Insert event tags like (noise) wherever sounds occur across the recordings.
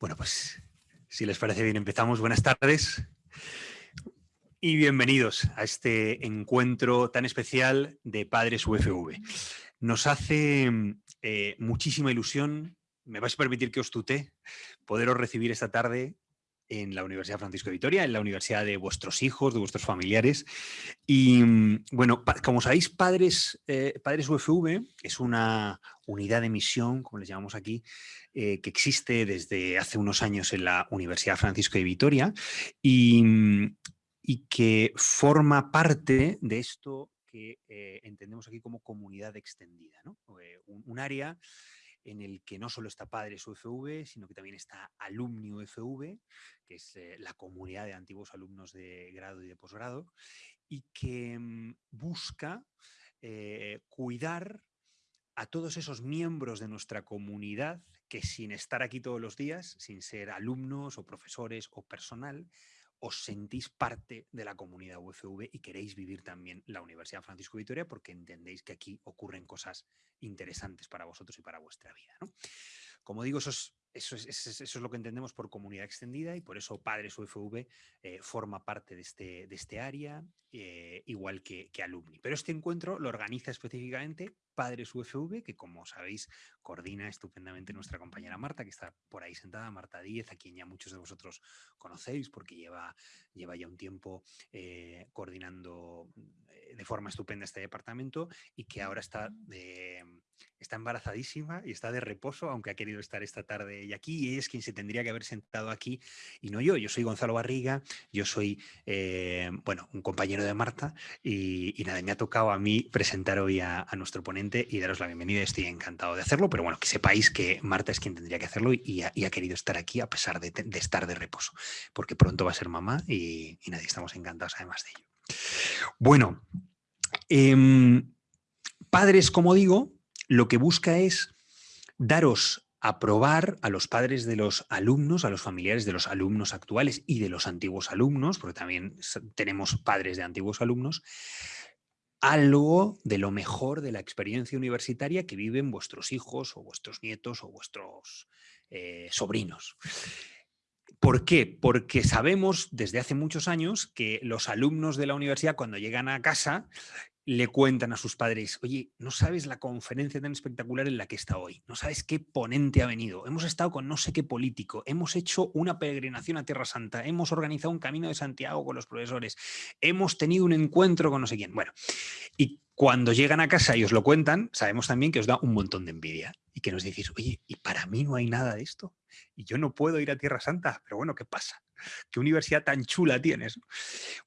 Bueno, pues si les parece bien empezamos. Buenas tardes y bienvenidos a este encuentro tan especial de Padres UFV. Nos hace eh, muchísima ilusión, me vais a permitir que os tutee, poderos recibir esta tarde en la Universidad Francisco de Vitoria, en la universidad de vuestros hijos, de vuestros familiares. Y bueno, como sabéis, Padres, eh, Padres UFV es una unidad de misión, como les llamamos aquí, eh, que existe desde hace unos años en la Universidad Francisco de Vitoria y, y que forma parte de esto que eh, entendemos aquí como comunidad extendida, ¿no? un, área en el que no solo está Padres UFV, sino que también está Alumni UFV, que es eh, la comunidad de antiguos alumnos de grado y de posgrado, y que mm, busca eh, cuidar a todos esos miembros de nuestra comunidad que sin estar aquí todos los días, sin ser alumnos o profesores o personal, os sentís parte de la comunidad UFV y queréis vivir también la Universidad Francisco Vitoria porque entendéis que aquí ocurren cosas interesantes para vosotros y para vuestra vida. Como digo, eso es, eso, es, lo que entendemos por comunidad extendida y por eso Padres UFV eh, forma parte de este, de este área, eh, igual que, que Alumni. Pero este encuentro lo organiza específicamente Padres UFV, que como sabéis coordina estupendamente nuestra compañera Marta, que está por ahí sentada, Marta Díez, a quien ya muchos de vosotros conocéis porque lleva, lleva ya un tiempo eh, coordinando de forma estupenda este departamento y que ahora está, está embarazadísima y está de reposo, aunque ha querido estar esta tarde y aquí, y es quien se tendría que haber sentado aquí y no yo. Yo soy Gonzalo Barriga, yo soy, eh, bueno, un compañero de Marta y, nada, me ha tocado a mí presentar hoy a, nuestro ponente y daros la bienvenida. Estoy encantado de hacerlo, pero bueno, que sepáis que Marta es quien tendría que hacerlo y, ha, querido estar aquí a pesar de, estar de reposo, porque pronto va a ser mamá y, nadie estamos encantados además de ello. Bueno, em, padres, como digo, lo que busca es daros a probar a los padres de los alumnos, a los familiares de los alumnos actuales y de los antiguos alumnos, porque también tenemos padres de antiguos alumnos, algo de lo mejor de la experiencia universitaria que viven vuestros hijos o vuestros nietos o vuestros eh, sobrinos. ¿Por qué? Porque sabemos desde hace muchos años que los alumnos de la universidad cuando llegan a casa le cuentan a sus padres, oye, no sabes la conferencia tan espectacular en la que está hoy, no sabes qué ponente ha venido, hemos estado con no sé qué político, hemos hecho una peregrinación a Tierra Santa, hemos organizado un camino de Santiago con los profesores, hemos tenido un encuentro con no sé quién. Bueno, y cuando llegan a casa y os lo cuentan, sabemos también que os da un montón de envidia y que nos decís, oye, ¿y para mí no hay nada de esto? Y yo no puedo ir a Tierra Santa, pero bueno, ¿qué pasa? ¿Qué universidad tan chula tienes?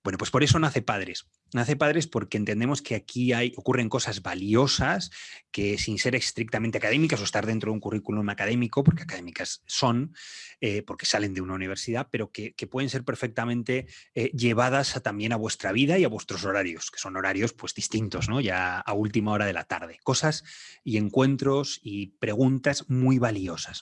Bueno, pues por eso nace Padres. Nace Padres porque entendemos que aquí hay, ocurren cosas valiosas que sin ser estrictamente académicas o estar dentro de un currículum académico, porque académicas son, eh, porque salen de una universidad, pero que, pueden ser perfectamente eh, llevadas también a vuestra vida y a vuestros horarios, que son horarios pues distintos, ¿no? ya a última hora de la tarde. Cosas y encuentros y preguntas muy valiosas.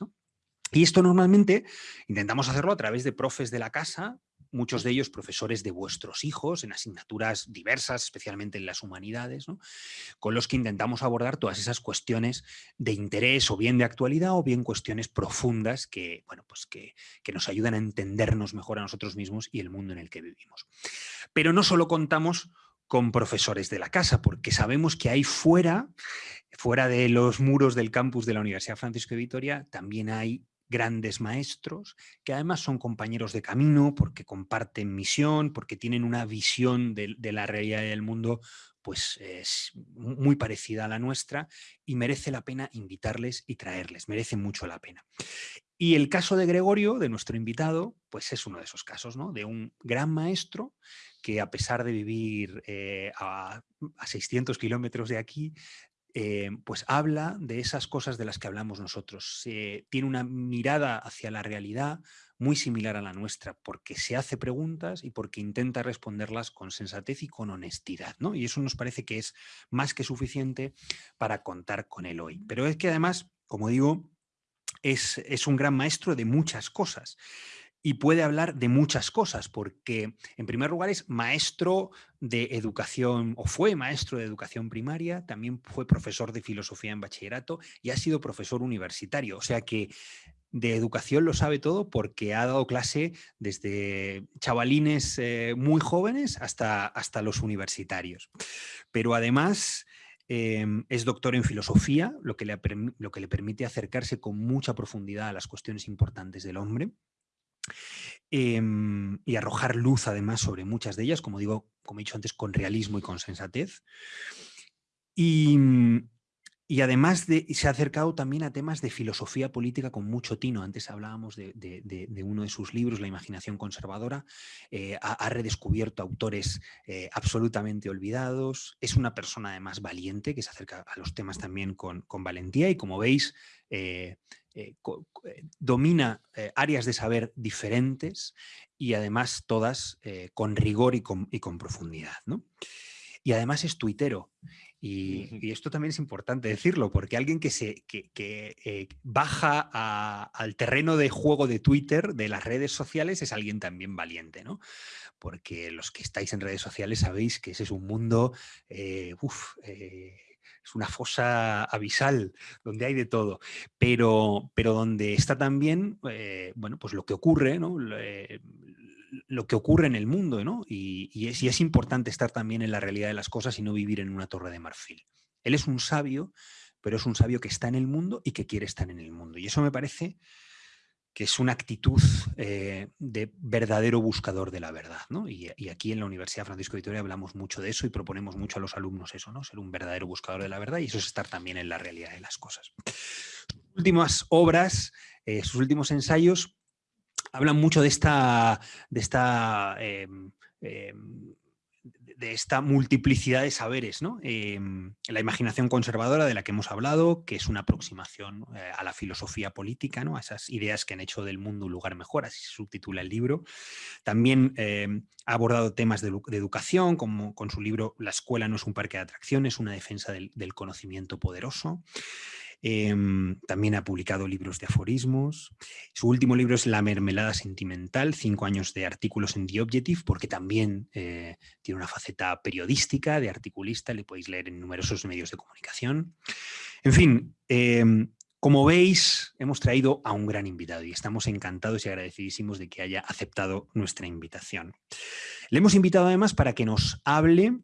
Y esto normalmente intentamos hacerlo a través de profes de la casa, muchos de ellos profesores de vuestros hijos en asignaturas diversas, especialmente en las humanidades, con los que intentamos abordar todas esas cuestiones de interés o bien de actualidad o bien cuestiones profundas que, bueno, pues que, que nos ayudan a entendernos mejor a nosotros mismos y el mundo en el que vivimos. Pero no solo contamos con profesores de la casa, porque sabemos que ahí fuera, fuera de los muros del campus de la Universidad Francisco de Vitoria, también hay grandes maestros, que además son compañeros de camino porque comparten misión, porque tienen una visión de, la realidad del mundo pues es muy parecida a la nuestra y merece la pena invitarles y traerles, merece mucho la pena. Y el caso de Gregorio, de nuestro invitado, pues es uno de esos casos, ¿no? De un gran maestro que a pesar de vivir eh, a, a 600 kilómetros de aquí, eh, pues habla de esas cosas de las que hablamos nosotros. tiene una mirada hacia la realidad muy similar a la nuestra, porque se hace preguntas y porque intenta responderlas con sensatez y con honestidad. ¿no? Y eso nos parece que es más que suficiente para contar con él hoy. Pero es que además, como digo, es, es un gran maestro de muchas cosas y puede hablar de muchas cosas, porque en primer lugar es maestro de educación, o fue maestro de educación primaria, también fue profesor de filosofía en bachillerato y ha sido profesor universitario. O sea que de educación lo sabe todo porque ha dado clase desde chavalines eh, muy jóvenes hasta, hasta los universitarios. Pero además em, es doctor en filosofía, lo que, le, lo que le permite acercarse con mucha profundidad a las cuestiones importantes del hombre. Em, y arrojar luz además sobre muchas de ellas, como digo, como he dicho antes, con realismo y con sensatez. Y, y además de, se ha acercado también a temas de filosofía política con mucho tino. Antes hablábamos de, uno de sus libros, La imaginación conservadora. Eh, ha, redescubierto autores eh, absolutamente olvidados. Es una persona además valiente que se acerca a los temas también con, valentía y como veis eh, domina áreas de saber diferentes y además todas con rigor y con, profundidad. Y además es tuitero. Y, esto también es importante decirlo, porque alguien que, se, que, eh, baja al terreno de juego de Twitter, de las redes sociales, es alguien también valiente, ¿no? Porque los que estáis en redes sociales sabéis que ese es un mundo, eh, eh, es una fosa abisal, donde hay de todo, pero, pero donde está también, bueno, pues lo que ocurre, ¿no? Lo que ocurre en el mundo, ¿no? Y, es, importante estar también en la realidad de las cosas y no vivir en una torre de marfil. Él es un sabio, pero es un sabio que está en el mundo y que quiere estar en el mundo. Y eso me parece que es una actitud eh, de verdadero buscador de la verdad. ¿no? Y, aquí en la Universidad Francisco Vitoria hablamos mucho de eso y proponemos mucho a los alumnos eso, ¿no? ser un verdadero buscador de la verdad y eso es estar también en la realidad de las cosas. Sus últimas obras, eh, sus últimos ensayos hablan mucho de esta, de esta, em, em, de esta multiplicidad de saberes, ¿no? Em, la imaginación conservadora de la que hemos hablado, que es una aproximación eh, a la filosofía política, ¿no? a esas ideas que han hecho del mundo un lugar mejor, así se subtitula el libro. También ha abordado temas de, educación, como con su libro La escuela no es un parque de atracciones, una defensa del, del conocimiento poderoso. Em, también ha publicado libros de aforismos. Su último libro es La mermelada sentimental, cinco años de artículos en The Objective, porque también eh, tiene una faceta periodística, de articulista, le podéis leer en numerosos medios de comunicación. En fin, em, como veis, hemos traído a un gran invitado y estamos encantados y agradecidísimos de que haya aceptado nuestra invitación. Le hemos invitado además para que nos hable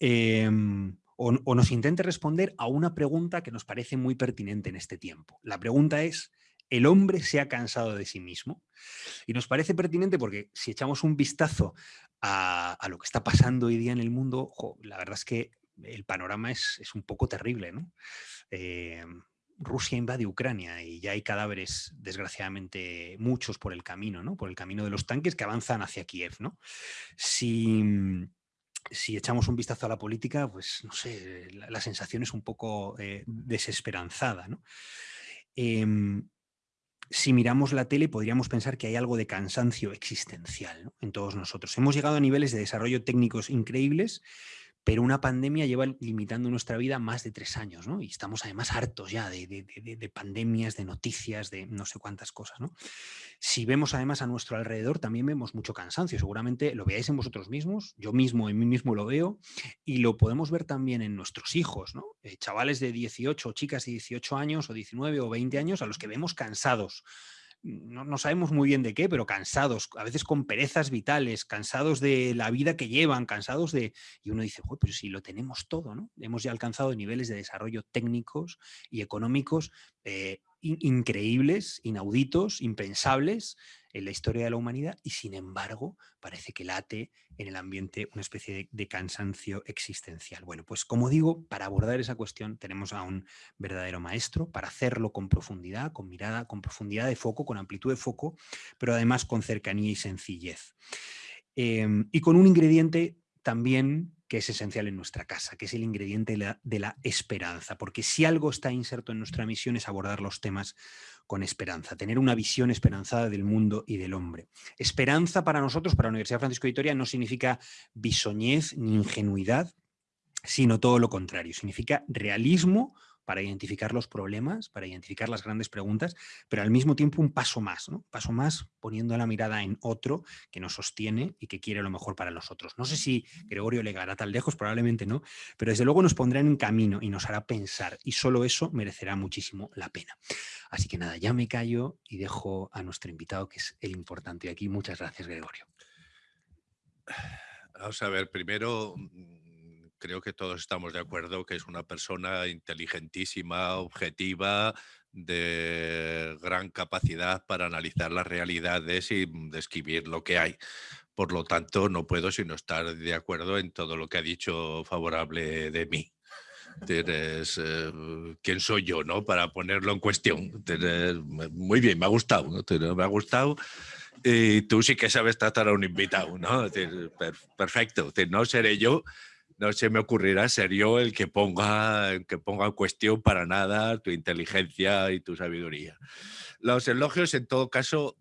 em, o, nos intente responder a una pregunta que nos parece muy pertinente en este tiempo. La pregunta es, ¿el hombre se ha cansado de sí mismo? Y nos parece pertinente porque si echamos un vistazo a, lo que está pasando hoy día en el mundo, la verdad es que el panorama es, un poco terrible. Eh, Rusia invade Ucrania y ya hay cadáveres, desgraciadamente, muchos por el camino, ¿no? por el camino de los tanques que avanzan hacia Kiev. ¿no? Si, si echamos un vistazo a la política, pues no sé, la, sensación es un poco eh, desesperanzada. Em, si miramos la tele podríamos pensar que hay algo de cansancio existencial en todos nosotros. Hemos llegado a niveles de desarrollo técnicos increíbles pero una pandemia lleva limitando nuestra vida más de tres años, ¿no? Y estamos además hartos ya de, pandemias, de noticias, de no sé cuántas cosas. Si vemos además a nuestro alrededor, también vemos mucho cansancio. Seguramente lo veáis en vosotros mismos, yo mismo, en mí mismo lo veo, y lo podemos ver también en nuestros hijos, ¿no? Eh, chavales de 18, chicas de 18 años, o 19 o 20 años, a los que vemos cansados, no, sabemos muy bien de qué, pero cansados, a veces con perezas vitales, cansados de la vida que llevan, cansados de... Y uno dice, pero si lo tenemos todo, ¿no? Hemos ya alcanzado niveles de desarrollo técnicos y económicos eh, increíbles, inauditos, impensables en la historia de la humanidad y sin embargo parece que late en el ambiente una especie de, cansancio existencial. Bueno, pues como digo, para abordar esa cuestión tenemos a un verdadero maestro para hacerlo con profundidad, con mirada, con profundidad de foco, con amplitud de foco, pero además con cercanía y sencillez. Em, y con un ingrediente también que es esencial en nuestra casa, que es el ingrediente de la, esperanza, porque si algo está inserto en nuestra misión es abordar los temas con esperanza, tener una visión esperanzada del mundo y del hombre. Esperanza para nosotros, para la Universidad Francisco de Vitoria, no significa bisoñez ni ingenuidad, sino todo lo contrario, significa realismo para identificar los problemas, para identificar las grandes preguntas, pero al mismo tiempo un paso más, ¿no? paso más poniendo la mirada en otro que nos sostiene y que quiere lo mejor para nosotros. No sé si Gregorio llegará tan lejos, probablemente no, pero desde luego nos pondrá en camino y nos hará pensar y solo eso merecerá muchísimo la pena. Así que nada, ya me callo y dejo a nuestro invitado que es el importante aquí. Muchas gracias, Gregorio. Vamos a ver, primero mm, creo que todos estamos de acuerdo que es una persona inteligentísima, objetiva, de gran capacidad para analizar las realidades y mm, describir lo que hay. Por lo tanto, no puedo sino estar de acuerdo en todo lo que ha dicho favorable de mí. Tienes, eh, ¿Quién soy yo no? para ponerlo en cuestión? muy bien, me ha gustado. Me ha gustado y tú sí que sabes tratar a un invitado, ¿no? perfecto, no seré yo, no se me ocurrirá ser yo el que ponga, que ponga en cuestión para nada tu inteligencia y tu sabiduría. Los elogios, en todo caso,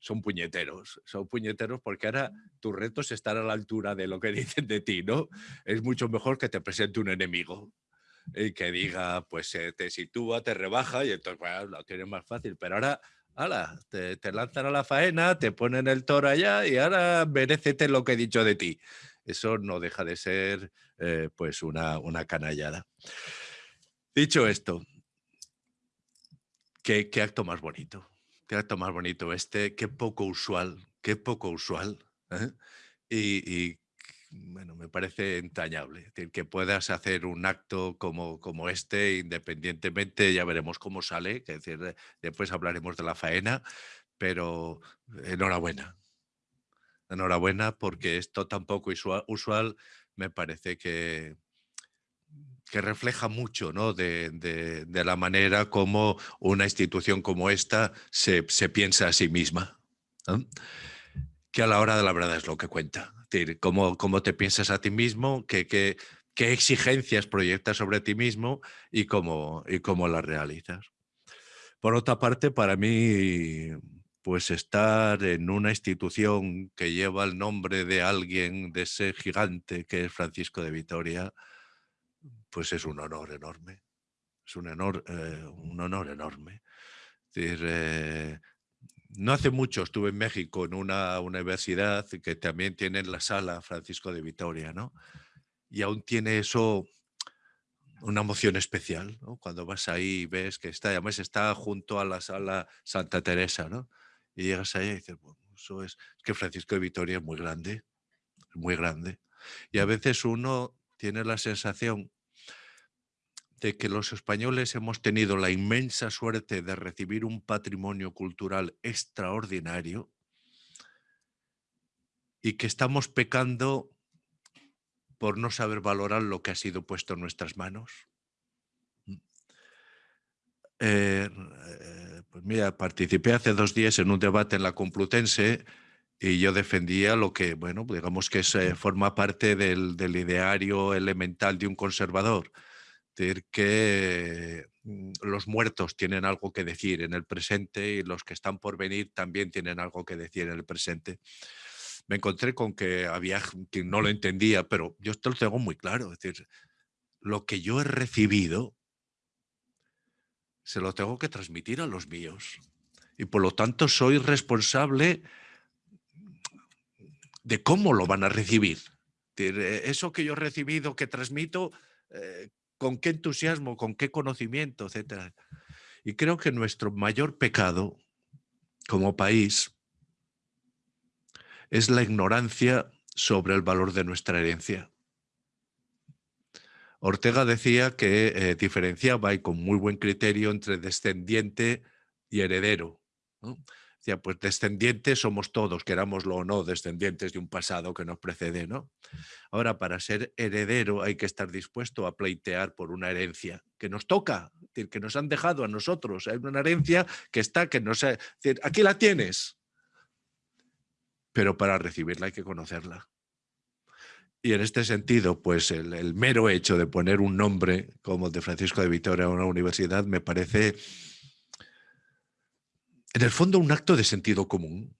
son puñeteros, son puñeteros porque ahora tu reto es estar a la altura de lo que (laughs) dicen de ti, ¿no? Es mucho mejor que te presente un enemigo y que diga, pues te sitúa, te rebaja y entonces bueno, lo tienes más fácil, pero ahora ala, te, lanzan a la faena, te ponen el toro allá y ahora merecete lo que he dicho de ti. Eso no deja de ser eh, pues una, una canallada. Dicho esto, ¿qué, acto más bonito, qué acto más bonito este, qué poco usual, qué poco usual. ¿eh? y, bueno, me parece entrañable. que puedas hacer un acto como, como este, independientemente, ya veremos cómo sale, que decir, después hablaremos de la faena, pero enhorabuena. Enhorabuena porque esto tampoco usual, usual me parece que, que refleja mucho ¿no? de, la manera como una institución como esta se, piensa a sí misma. Que a la hora de la verdad es lo que cuenta decir, cómo, cómo te piensas a ti mismo, qué, qué, qué exigencias proyectas sobre ti mismo y cómo, y cómo las realizas. Por otra parte, para mí, pues estar en una institución que lleva el nombre de alguien, de ese gigante que es Francisco de Vitoria, pues es un honor enorme. Es un honor, eh, un honor enorme. eh, no hace mucho estuve en México en una universidad que también tiene la sala Francisco de Vitoria, ¿no? Y aún tiene eso una emoción especial, ¿no? Cuando vas ahí y ves que está, además está junto a la sala Santa Teresa, ¿no? Y llegas ahí y dices, bueno, eso es, es que Francisco de Vitoria es muy grande, muy grande. Y a veces uno tiene la sensación de que los españoles hemos tenido la inmensa suerte de recibir un patrimonio cultural extraordinario y que estamos pecando por no saber valorar lo que ha sido puesto en nuestras manos. Mm. Eh, pues mira, participé hace dos días en un debate en la Complutense y yo defendía lo que, bueno, digamos que se forma parte del, del ideario elemental de un conservador, decir, que mm, los muertos tienen algo que decir en el presente y los que están por venir también tienen algo que decir en el presente. Me encontré con que había quien no lo entendía, pero yo esto lo tengo muy claro. Es decir, lo que yo he recibido se lo tengo que transmitir a los míos. Y por lo tanto soy responsable de cómo lo van a recibir. Eso que yo he recibido, que transmito, eh, con qué entusiasmo, con qué conocimiento, etc. Y creo que nuestro mayor pecado como país es la ignorancia sobre el valor de nuestra herencia. Ortega decía que eh, diferenciaba y con muy buen criterio entre descendiente y heredero pues descendientes somos todos, querámoslo o no, descendientes de un pasado que nos precede, ¿no? Ahora, para ser heredero hay que estar dispuesto a pleitear por una herencia que nos toca, que nos han dejado a nosotros. Hay una herencia que está, que no sé, aquí la tienes, pero para recibirla hay que conocerla. Y en este sentido, pues el, mero hecho de poner un nombre como el de Francisco de Vitoria a una universidad me parece en el fondo un acto de sentido común,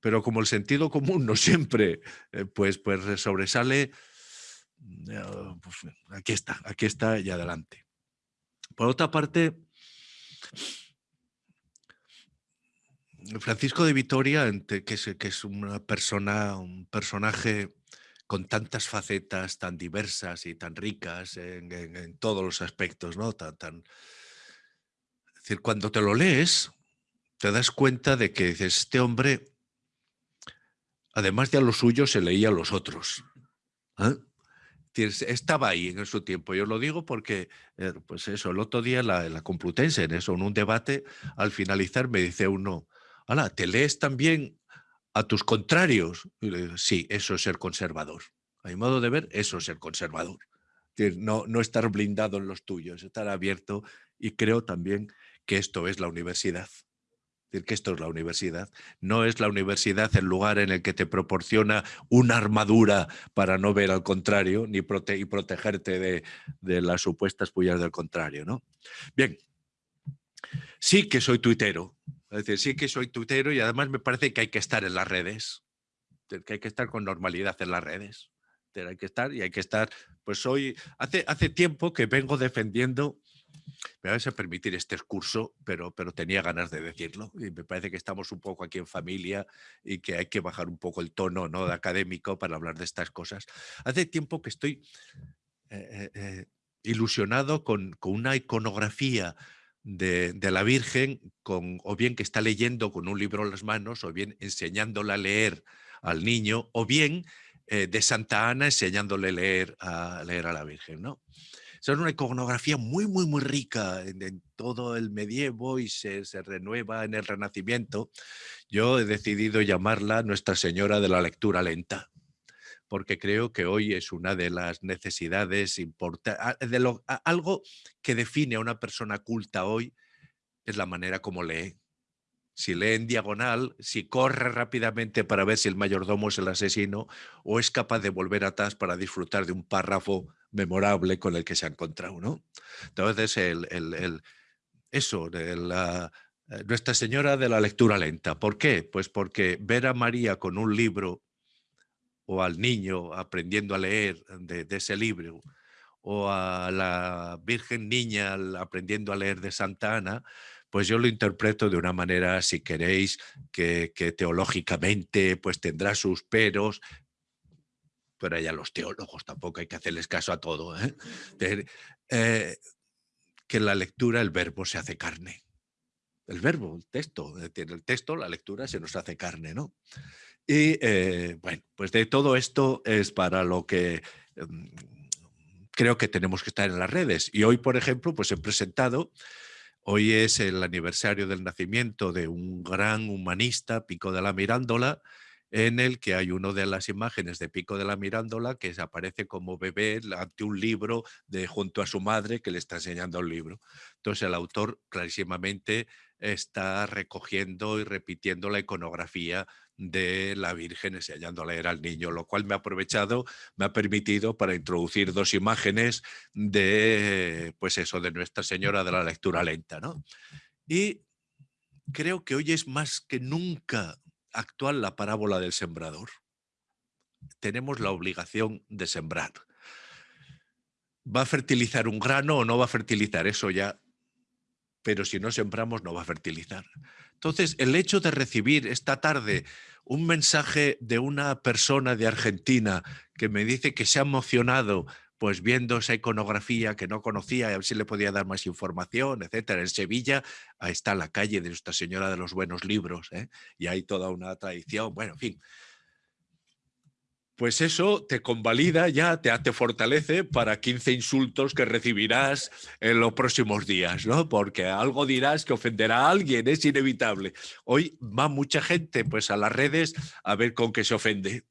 pero como el sentido común no siempre eh, pues, pues sobresale, mm, pues, aquí está, aquí está y adelante. Por otra parte, Francisco de Vitoria, que es, que es una persona, un personaje con tantas facetas tan diversas y tan ricas en, todos los aspectos, ¿no? Cuando te lo lees, te das cuenta de que este hombre, además de a los suyos, se leía a los otros. ¿eh? Estaba ahí en su tiempo. Yo lo digo porque, eh, pues eso, el otro día la, la Complutense, en eso, en un debate, al finalizar me dice uno, Hola, ¿te lees también a tus contrarios? sí, eso es ser conservador. A mi modo de ver, eso es ser conservador. No, no estar blindado en los tuyos, estar abierto y creo también que esto es la universidad. decir, que esto es la universidad. No es la universidad el lugar en el que te proporciona una armadura para no ver al contrario ni y protegerte de, de, las supuestas pullas del contrario. ¿no? Bien, sí que soy tuitero, es decir, sí que soy tuitero y además me parece que hay que estar en las redes, que hay que estar con normalidad en las redes. Hay que estar y hay que estar, pues hoy, hace, hace tiempo que vengo defendiendo, me vais a permitir este curso, pero, pero tenía ganas de decirlo y me parece que estamos un poco aquí en familia y que hay que bajar un poco el tono ¿no? de académico para hablar de estas cosas. Hace tiempo que estoy eh, eh, eh, ilusionado con, con una iconografía de, la Virgen, con, o bien que está leyendo con un libro en las manos, o bien enseñándole a leer al niño, o bien eh, de Santa Ana enseñándole leer a leer a la Virgen. ¿no? es una iconografía muy, muy, muy rica en, todo el medievo y se, renueva en el Renacimiento. Yo he decidido llamarla Nuestra Señora de la Lectura Lenta porque creo que hoy es una de las necesidades importantes, algo que define a una persona culta hoy es la manera como lee. Si lee en diagonal, si corre rápidamente para ver si el mayordomo es el asesino o es capaz de volver atrás para disfrutar de un párrafo memorable con el que se ha encontrado. ¿no? Entonces, el, eso, de la, eh, Nuestra Señora de la lectura lenta. ¿Por qué? Pues porque ver a María con un libro o al niño aprendiendo a leer de, ese libro, o a la Virgen Niña aprendiendo a leer de Santa Ana, pues yo lo interpreto de una manera, si queréis, que, teológicamente pues tendrá sus peros, pero ya los teólogos tampoco hay que hacerles caso a todo, ¿eh? Eh, que en la lectura el verbo se hace carne. El verbo, el texto, el texto, la lectura se nos hace carne, ¿no? Y eh, bueno, pues de todo esto es para lo que em, creo que tenemos que estar en las redes. Y hoy, por ejemplo, pues he presentado, hoy es el aniversario del nacimiento de un gran humanista, Pico de la Mirándola, en el que hay una de las imágenes de Pico de la Mirándola que aparece como bebé ante un libro de junto a su madre que le está enseñando el libro. Entonces el autor clarísimamente está recogiendo y repitiendo la iconografía de la Virgen enseñando a leer al niño, lo cual me ha aprovechado, me ha permitido para introducir dos imágenes de, pues eso, de Nuestra Señora de la lectura lenta. ¿no? Y creo que hoy es más que nunca actual la parábola del sembrador. Tenemos la obligación de sembrar. ¿Va a fertilizar un grano o no va a fertilizar? Eso ya pero si no sembramos no va a fertilizar. Entonces, el hecho de recibir esta tarde un mensaje de una persona de Argentina que me dice que se ha emocionado pues viendo esa iconografía que no conocía, a ver si le podía dar más información, etcétera. En Sevilla, ahí está la calle de Nuestra Señora de los Buenos Libros, ¿eh? y hay toda una tradición, bueno, en fin pues eso te convalida ya, te, te, fortalece para 15 insultos que recibirás en los próximos días, ¿no? Porque algo dirás que ofenderá a alguien, es inevitable. Hoy va mucha gente pues a las redes a ver con qué se ofende.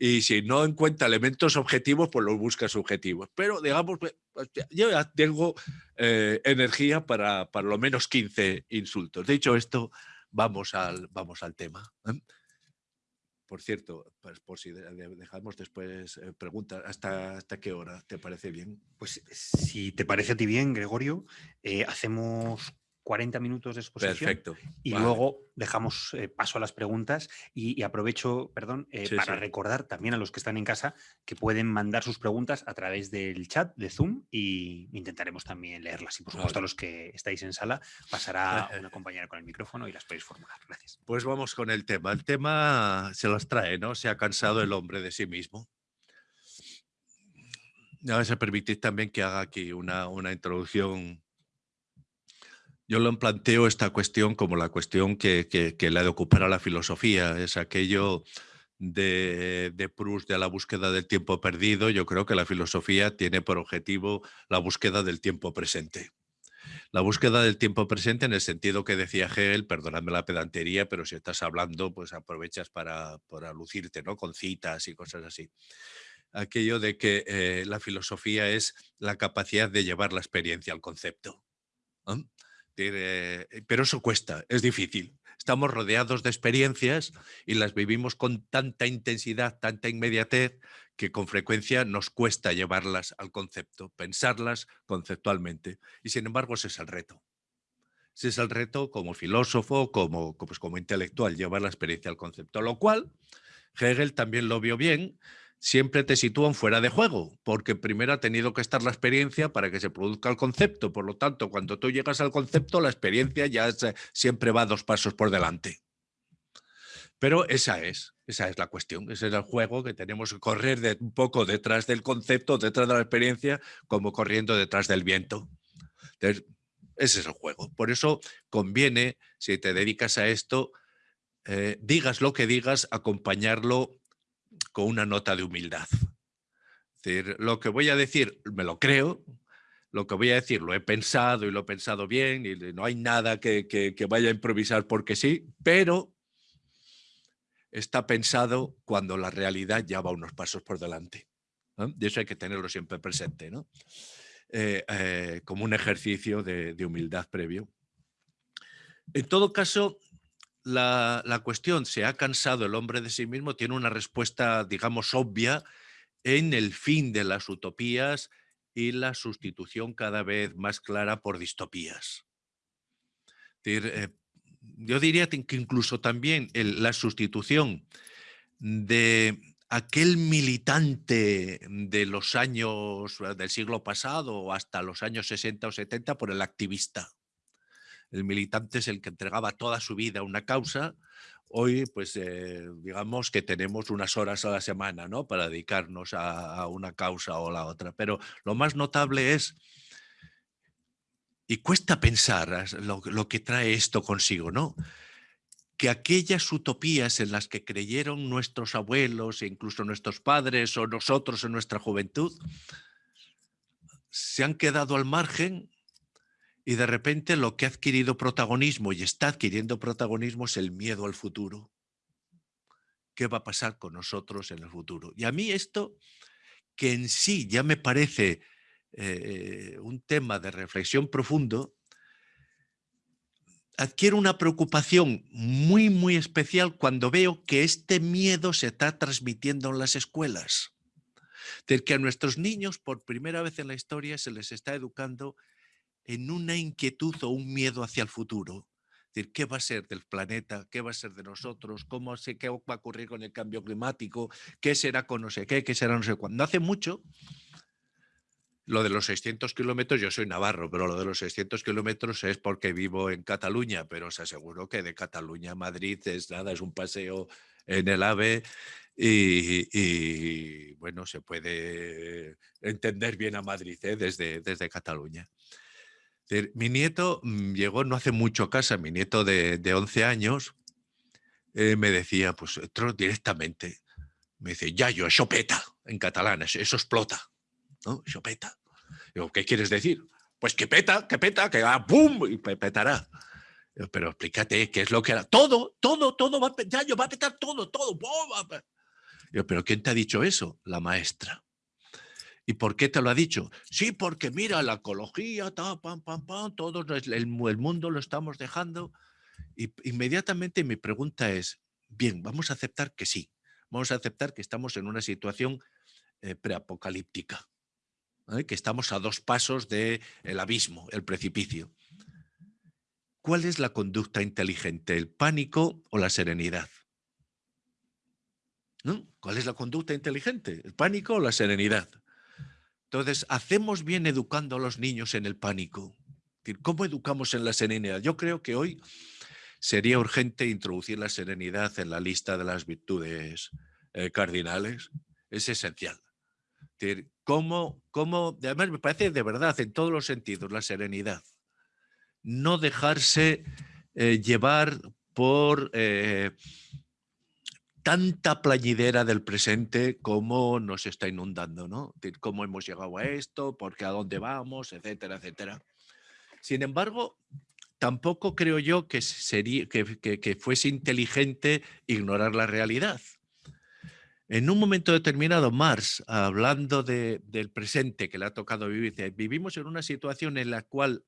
Y si no encuentra elementos objetivos, pues los busca subjetivos. Pero digamos, pues, yo ya tengo eh, energía para, lo menos 15 insultos. Dicho esto, vamos al, vamos al tema. ¿eh? Por cierto, por si dejamos después eh, preguntas, ¿hasta, ¿hasta qué hora te parece bien? Pues si te parece a ti bien, Gregorio, eh, hacemos 40 minutos de exposición. Perfecto. Y luego dejamos eh, paso a las preguntas y, aprovecho, perdón, eh, para recordar también a los que están en casa que pueden mandar sus preguntas a través del chat de Zoom y intentaremos también leerlas. Y por supuesto a los que estáis en sala pasará (laughs) una compañera con el micrófono y las podéis formular. Gracias. Pues vamos con el tema. El tema se las trae, ¿no? Se ha cansado el hombre de sí mismo. A ver si permitís también que haga aquí una, una introducción yo lo planteo esta cuestión como la cuestión que, que, la de ocupar a la filosofía, es aquello de, de, Proust de la búsqueda del tiempo perdido. Yo creo que la filosofía tiene por objetivo la búsqueda del tiempo presente. La búsqueda del tiempo presente en el sentido que decía Hegel, perdóname la pedantería, pero si estás hablando, pues aprovechas para, para lucirte, ¿no? Con citas y cosas así. Aquello de que eh, la filosofía es la capacidad de llevar la experiencia al concepto. Pero eso cuesta, es difícil. Estamos rodeados de experiencias y las vivimos con tanta intensidad, tanta inmediatez, que con frecuencia nos cuesta llevarlas al concepto, pensarlas conceptualmente. Y sin embargo ese es el reto. Ese es el reto como filósofo, como, pues como intelectual, llevar la experiencia al concepto. Lo cual Hegel también lo vio bien siempre te sitúan fuera de juego, porque primero ha tenido que estar la experiencia para que se produzca el concepto. Por lo tanto, cuando tú llegas al concepto, la experiencia ya siempre va dos pasos por delante. Pero esa es, esa es la cuestión, ese es el juego que tenemos que correr de, un poco detrás del concepto, detrás de la experiencia, como corriendo detrás del viento. ese es el juego. Por eso conviene, si te dedicas a esto, eh, digas lo que digas, acompañarlo con una nota de humildad. Es decir, lo que voy a decir me lo creo, lo que voy a decir lo he pensado y lo he pensado bien y no hay nada que, vaya a improvisar porque sí, pero está pensado cuando la realidad ya va unos pasos por delante. Y eso hay que tenerlo siempre presente, ¿no? Eh, eh, como un ejercicio de humildad previo. En todo caso, la, cuestión, ¿se ha cansado el hombre de sí mismo? Tiene una respuesta, digamos, obvia en el fin de las utopías y la sustitución cada vez más clara por distopías. Eh, yo diría que incluso también la sustitución de aquel militante de los años del siglo pasado hasta los años 60 o 70 por el activista. El militante es el que entregaba toda su vida a una causa. Hoy, pues, eh, digamos que tenemos unas horas a la semana ¿no? para dedicarnos a, una causa o la otra. Pero lo más notable es, y cuesta pensar lo, lo que trae esto consigo, ¿no? que aquellas utopías en las que creyeron nuestros abuelos e incluso nuestros padres o nosotros en nuestra juventud, se han quedado al margen y de repente lo que ha adquirido protagonismo y está adquiriendo protagonismo es el miedo al futuro. ¿Qué va a pasar con nosotros en el futuro? Y a mí esto, que en sí ya me parece eh, un tema de reflexión profundo, adquiere una preocupación muy, muy especial cuando veo que este miedo se está transmitiendo en las escuelas. De que a nuestros niños, por primera vez en la historia, se les está educando en una inquietud o un miedo hacia el futuro. Es decir, ¿qué va a ser del planeta? ¿Qué va a ser de nosotros? ¿Cómo sé qué va a ocurrir con el cambio climático? ¿Qué será con no sé qué? ¿Qué será no sé cuándo? Hace mucho, lo de los 600 kilómetros, yo soy navarro, pero lo de los 600 kilómetros es porque vivo en Cataluña, pero os aseguro que de Cataluña a Madrid es nada, es un paseo en el AVE y, y bueno, se puede entender bien a Madrid ¿eh? desde, desde Cataluña. Mi nieto mm, llegó no hace mucho a casa, mi nieto de, 11 años, eh, me decía, pues entró directamente, me dice, ya yo, eso peta, en catalán, eso, explota, ¿no? Eso. Digo, ¿qué quieres decir? Pues que peta, que peta, que va, ¡pum! y petará. pero explícate qué es lo que era. Todo, todo, todo va a ya yo va a petar todo, todo. Yo, pero ¿quién te ha dicho eso? La maestra. ¿Y por qué te lo ha dicho? Sí, porque mira, la ecología, ta, pam, pam, todo el, mundo lo estamos dejando. Y inmediatamente mi pregunta es, bien, vamos a aceptar que sí, vamos a aceptar que estamos en una situación eh, preapocalíptica, ¿eh? que estamos a dos pasos del el abismo, el precipicio. ¿cuál es la conducta inteligente? ¿El pánico o la serenidad? ¿Cuál es la conducta inteligente? ¿El pánico o la serenidad? Entonces, ¿hacemos bien educando a los niños en el pánico? ¿Cómo educamos en la serenidad? Yo creo que hoy sería urgente introducir la serenidad en la lista de las virtudes eh, cardinales. Es esencial. ¿Cómo, además me parece de verdad, en todos los sentidos, la serenidad. No dejarse eh, llevar por eh, tanta playidera del presente como nos está inundando, ¿no? Cómo hemos llegado a esto, por qué a dónde vamos, etcétera, etcétera. Sin embargo, tampoco creo yo que, sería, que, fuese inteligente ignorar la realidad. En un momento determinado, Marx, hablando del presente que le ha tocado vivir, dice, vivimos en una situación en la cual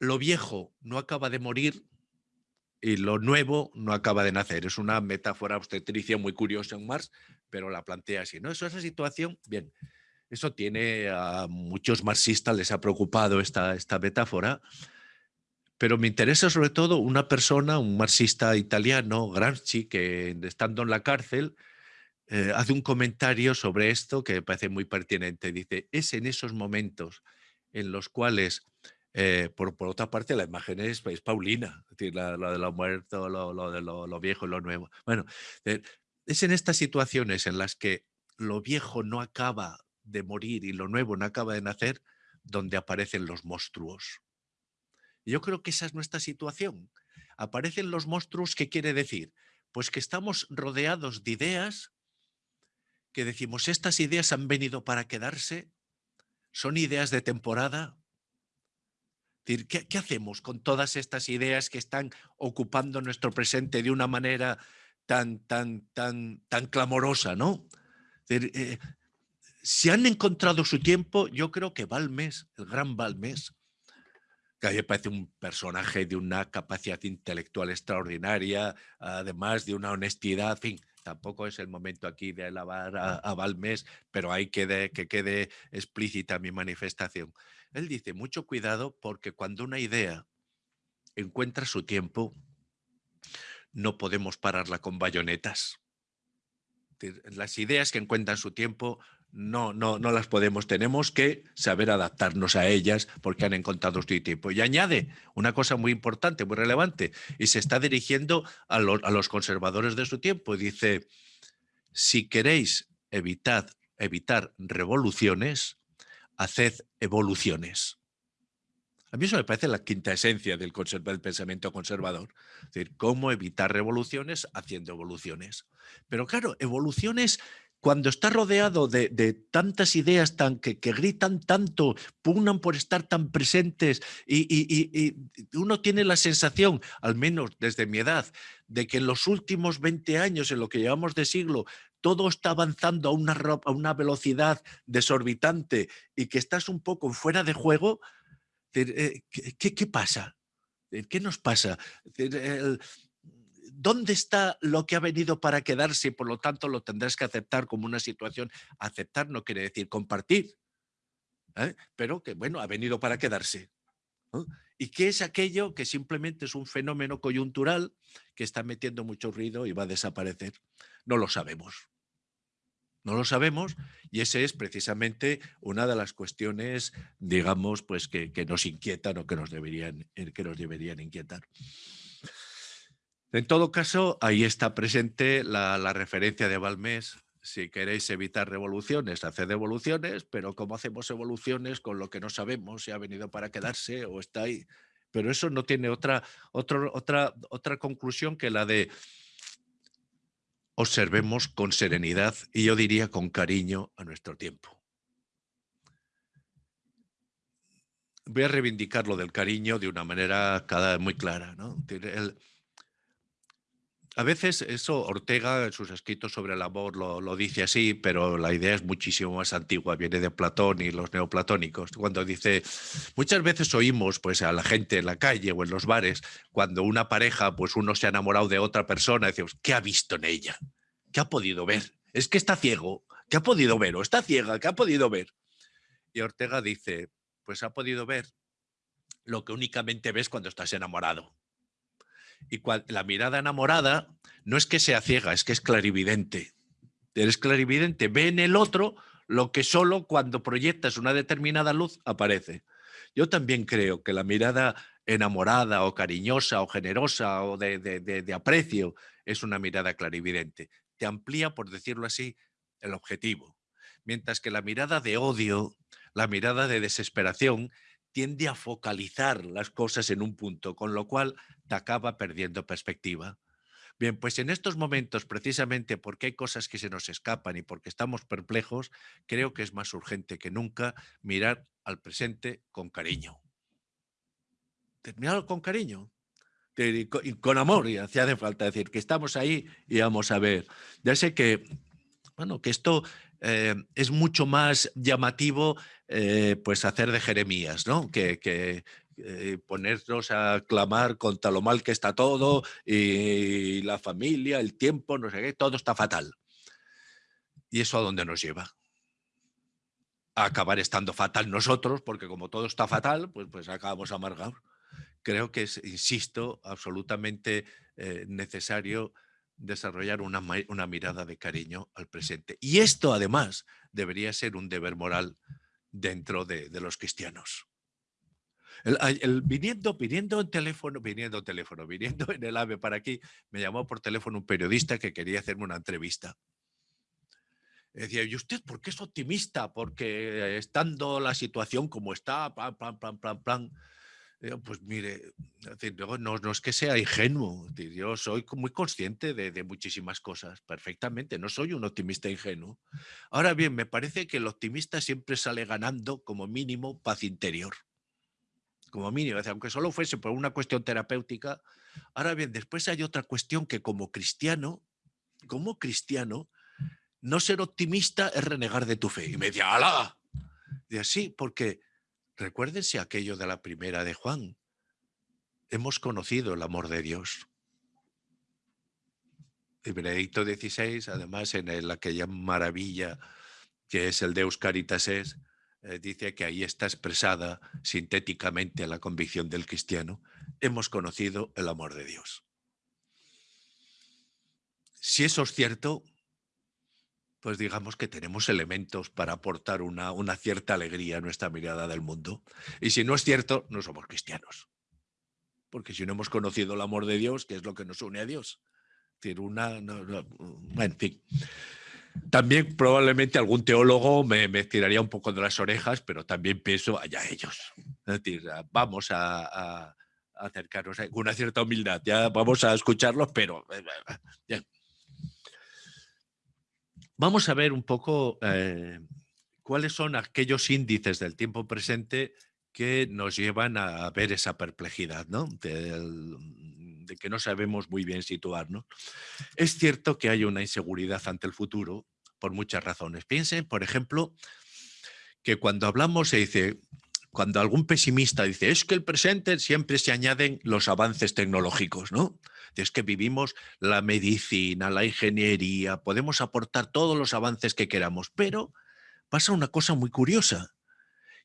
lo viejo no acaba de morir y lo nuevo no acaba de nacer. Es una metáfora obstetricia muy curiosa en Marx, pero la plantea así. ¿no? Eso, esa situación, bien, eso tiene a muchos marxistas, les ha preocupado esta, esta metáfora, pero me interesa sobre todo una persona, un marxista italiano, Gramsci, que estando en la cárcel, eh, hace un comentario sobre esto que me parece muy pertinente. Dice, es en esos momentos en los cuales, eh, por, por, otra parte, la imagen es, Paulina, es decir, la, de lo muerto, lo, de lo, viejo y lo nuevo. Bueno, eh, es en estas situaciones en las que lo viejo no acaba de morir y lo nuevo no acaba de nacer, donde aparecen los monstruos. Yo creo que esa es nuestra situación. Aparecen los monstruos, ¿qué quiere decir? Pues que estamos rodeados de ideas que decimos, estas ideas han venido para quedarse, son ideas de temporada. ¿Qué, qué hacemos con todas estas ideas que están ocupando nuestro presente de una manera tan, tan, tan, tan clamorosa, ¿no? Eh, si han encontrado su tiempo, yo creo que Balmes, el gran Balmes, que a mí me parece un personaje de una capacidad intelectual extraordinaria, además de una honestidad, en fin, tampoco es el momento aquí de alabar a, Balmes, pero hay que, que quede explícita mi manifestación. Él dice, mucho cuidado porque cuando una idea encuentra su tiempo, no podemos pararla con bayonetas. Las ideas que encuentran su tiempo no, no, no las podemos, tenemos que saber adaptarnos a ellas porque han encontrado su tiempo. Y añade una cosa muy importante, muy relevante, y se está dirigiendo a, a los conservadores de su tiempo. Dice, si queréis evitar, evitar revoluciones, haced evoluciones. A mí eso me parece la quinta esencia del, del, pensamiento conservador. Es decir, cómo evitar revoluciones haciendo evoluciones. Pero claro, evoluciones cuando está rodeado de, tantas ideas que, gritan tanto, pugnan por estar tan presentes y, uno tiene la sensación, al menos desde mi edad, de que en los últimos 20 años, en lo que llevamos de siglo, todo está avanzando a una, velocidad desorbitante y que estás un poco fuera de juego, eh, ¿qué, qué pasa? ¿Qué nos pasa? ¿Dónde está lo que ha venido para quedarse y por lo tanto lo tendrás que aceptar como una situación? Aceptar no quiere decir compartir, ¿eh? pero que bueno, ha venido para quedarse. ¿Y qué es aquello que simplemente es un fenómeno coyuntural que está metiendo mucho ruido y va a desaparecer? No lo sabemos. No lo sabemos y esa es precisamente una de las cuestiones, digamos, pues que, nos inquietan o que nos deberían, que nos deberían inquietar. En todo caso, ahí está presente la, referencia de Balmés. Si queréis evitar revoluciones, haced evoluciones, pero ¿cómo hacemos evoluciones con lo que no sabemos si ha venido para quedarse o está ahí? Pero eso no tiene otra, otra, otra, otra conclusión que la de observemos con serenidad y yo diría con cariño a nuestro tiempo. Voy a reivindicar lo del cariño de una manera cada muy clara. ¿no? A veces eso Ortega en sus escritos sobre el amor lo, dice así, pero la idea es muchísimo más antigua, viene de Platón y los neoplatónicos, cuando dice, muchas veces oímos pues a la gente en la calle o en los bares, cuando una pareja, pues uno se ha enamorado de otra persona, decimos, ¿qué ha visto en ella? ¿Qué ha podido ver? Es que está ciego, ¿qué ha podido ver? O está ciega, ¿qué ha podido ver? Y Ortega dice, pues ha podido ver lo que únicamente ves cuando estás enamorado. Y la mirada enamorada no es que sea ciega, es que es clarividente. Eres clarividente, ve en el otro lo que solo cuando proyectas una determinada luz aparece. Yo también creo que la mirada enamorada o cariñosa o generosa o de, de aprecio es una mirada clarividente. Te amplía, por decirlo así, el objetivo. Mientras que la mirada de odio, la mirada de desesperación, tiende a focalizar las cosas en un punto, con lo cual te acaba perdiendo perspectiva. Bien, pues en estos momentos, precisamente porque hay cosas que se nos escapan y porque estamos perplejos, creo que es más urgente que nunca mirar al presente con cariño. Mirarlo con cariño y con amor, y hacía falta decir que estamos ahí y vamos a ver. Ya sé que, bueno, que esto eh, es mucho más llamativo eh, pues hacer de Jeremías, ¿no? Que, eh, ponernos a clamar contra lo mal que está todo y la familia, el tiempo, no sé qué, todo está fatal. ¿Y eso a dónde nos lleva? A acabar estando fatal nosotros, porque como todo está fatal, pues, pues acabamos amargados. Creo que es, insisto, absolutamente necesario desarrollar una, mirada de cariño al presente. Y esto, además, debería ser un deber moral dentro de, los cristianos. El, viniendo, viniendo en teléfono, viniendo en teléfono, viniendo en el AVE para aquí, me llamó por teléfono un periodista que quería hacerme una entrevista. Decía, ¿y usted por qué es optimista? Porque estando la situación como está, plan, plan, plan, plan, plan, pues mire, no, no, es que sea ingenuo, yo soy muy consciente de, muchísimas cosas, perfectamente, no soy un optimista ingenuo. Ahora bien, me parece que el optimista siempre sale ganando como mínimo paz interior, como mínimo, aunque solo fuese por una cuestión terapéutica. Ahora bien, después hay otra cuestión que como cristiano, como cristiano, no ser optimista es renegar de tu fe. Y me decía, ¡hala! Y así, porque Recuérdense aquello de la primera de Juan. Hemos conocido el amor de Dios. El Benedicto XVI, además, en aquella maravilla que es el Deus Caritas es, eh, dice que ahí está expresada sintéticamente la convicción del cristiano. Hemos conocido el amor de Dios. Si eso es cierto, pues digamos que tenemos elementos para aportar una, una, cierta alegría a nuestra mirada del mundo. Y si no es cierto, no somos cristianos. Porque si no hemos conocido el amor de Dios, ¿qué es lo que nos une a Dios? decir, una, en fin. También probablemente algún teólogo me, me, tiraría un poco de las orejas, pero también pienso allá ellos. Es decir, vamos a, a acercarnos con una cierta humildad. Ya vamos a escucharlos, pero... Eh, Vamos a ver un poco eh, cuáles son aquellos índices del tiempo presente que nos llevan a ver esa perplejidad, ¿no? De, que no sabemos muy bien situarnos. Es cierto que hay una inseguridad ante el futuro por muchas razones. Piensen, por ejemplo, que cuando hablamos se dice, cuando algún pesimista dice, es que el presente siempre se añaden los avances tecnológicos, ¿no? Es que vivimos la medicina, la ingeniería, podemos aportar todos los avances que queramos, pero pasa una cosa muy curiosa,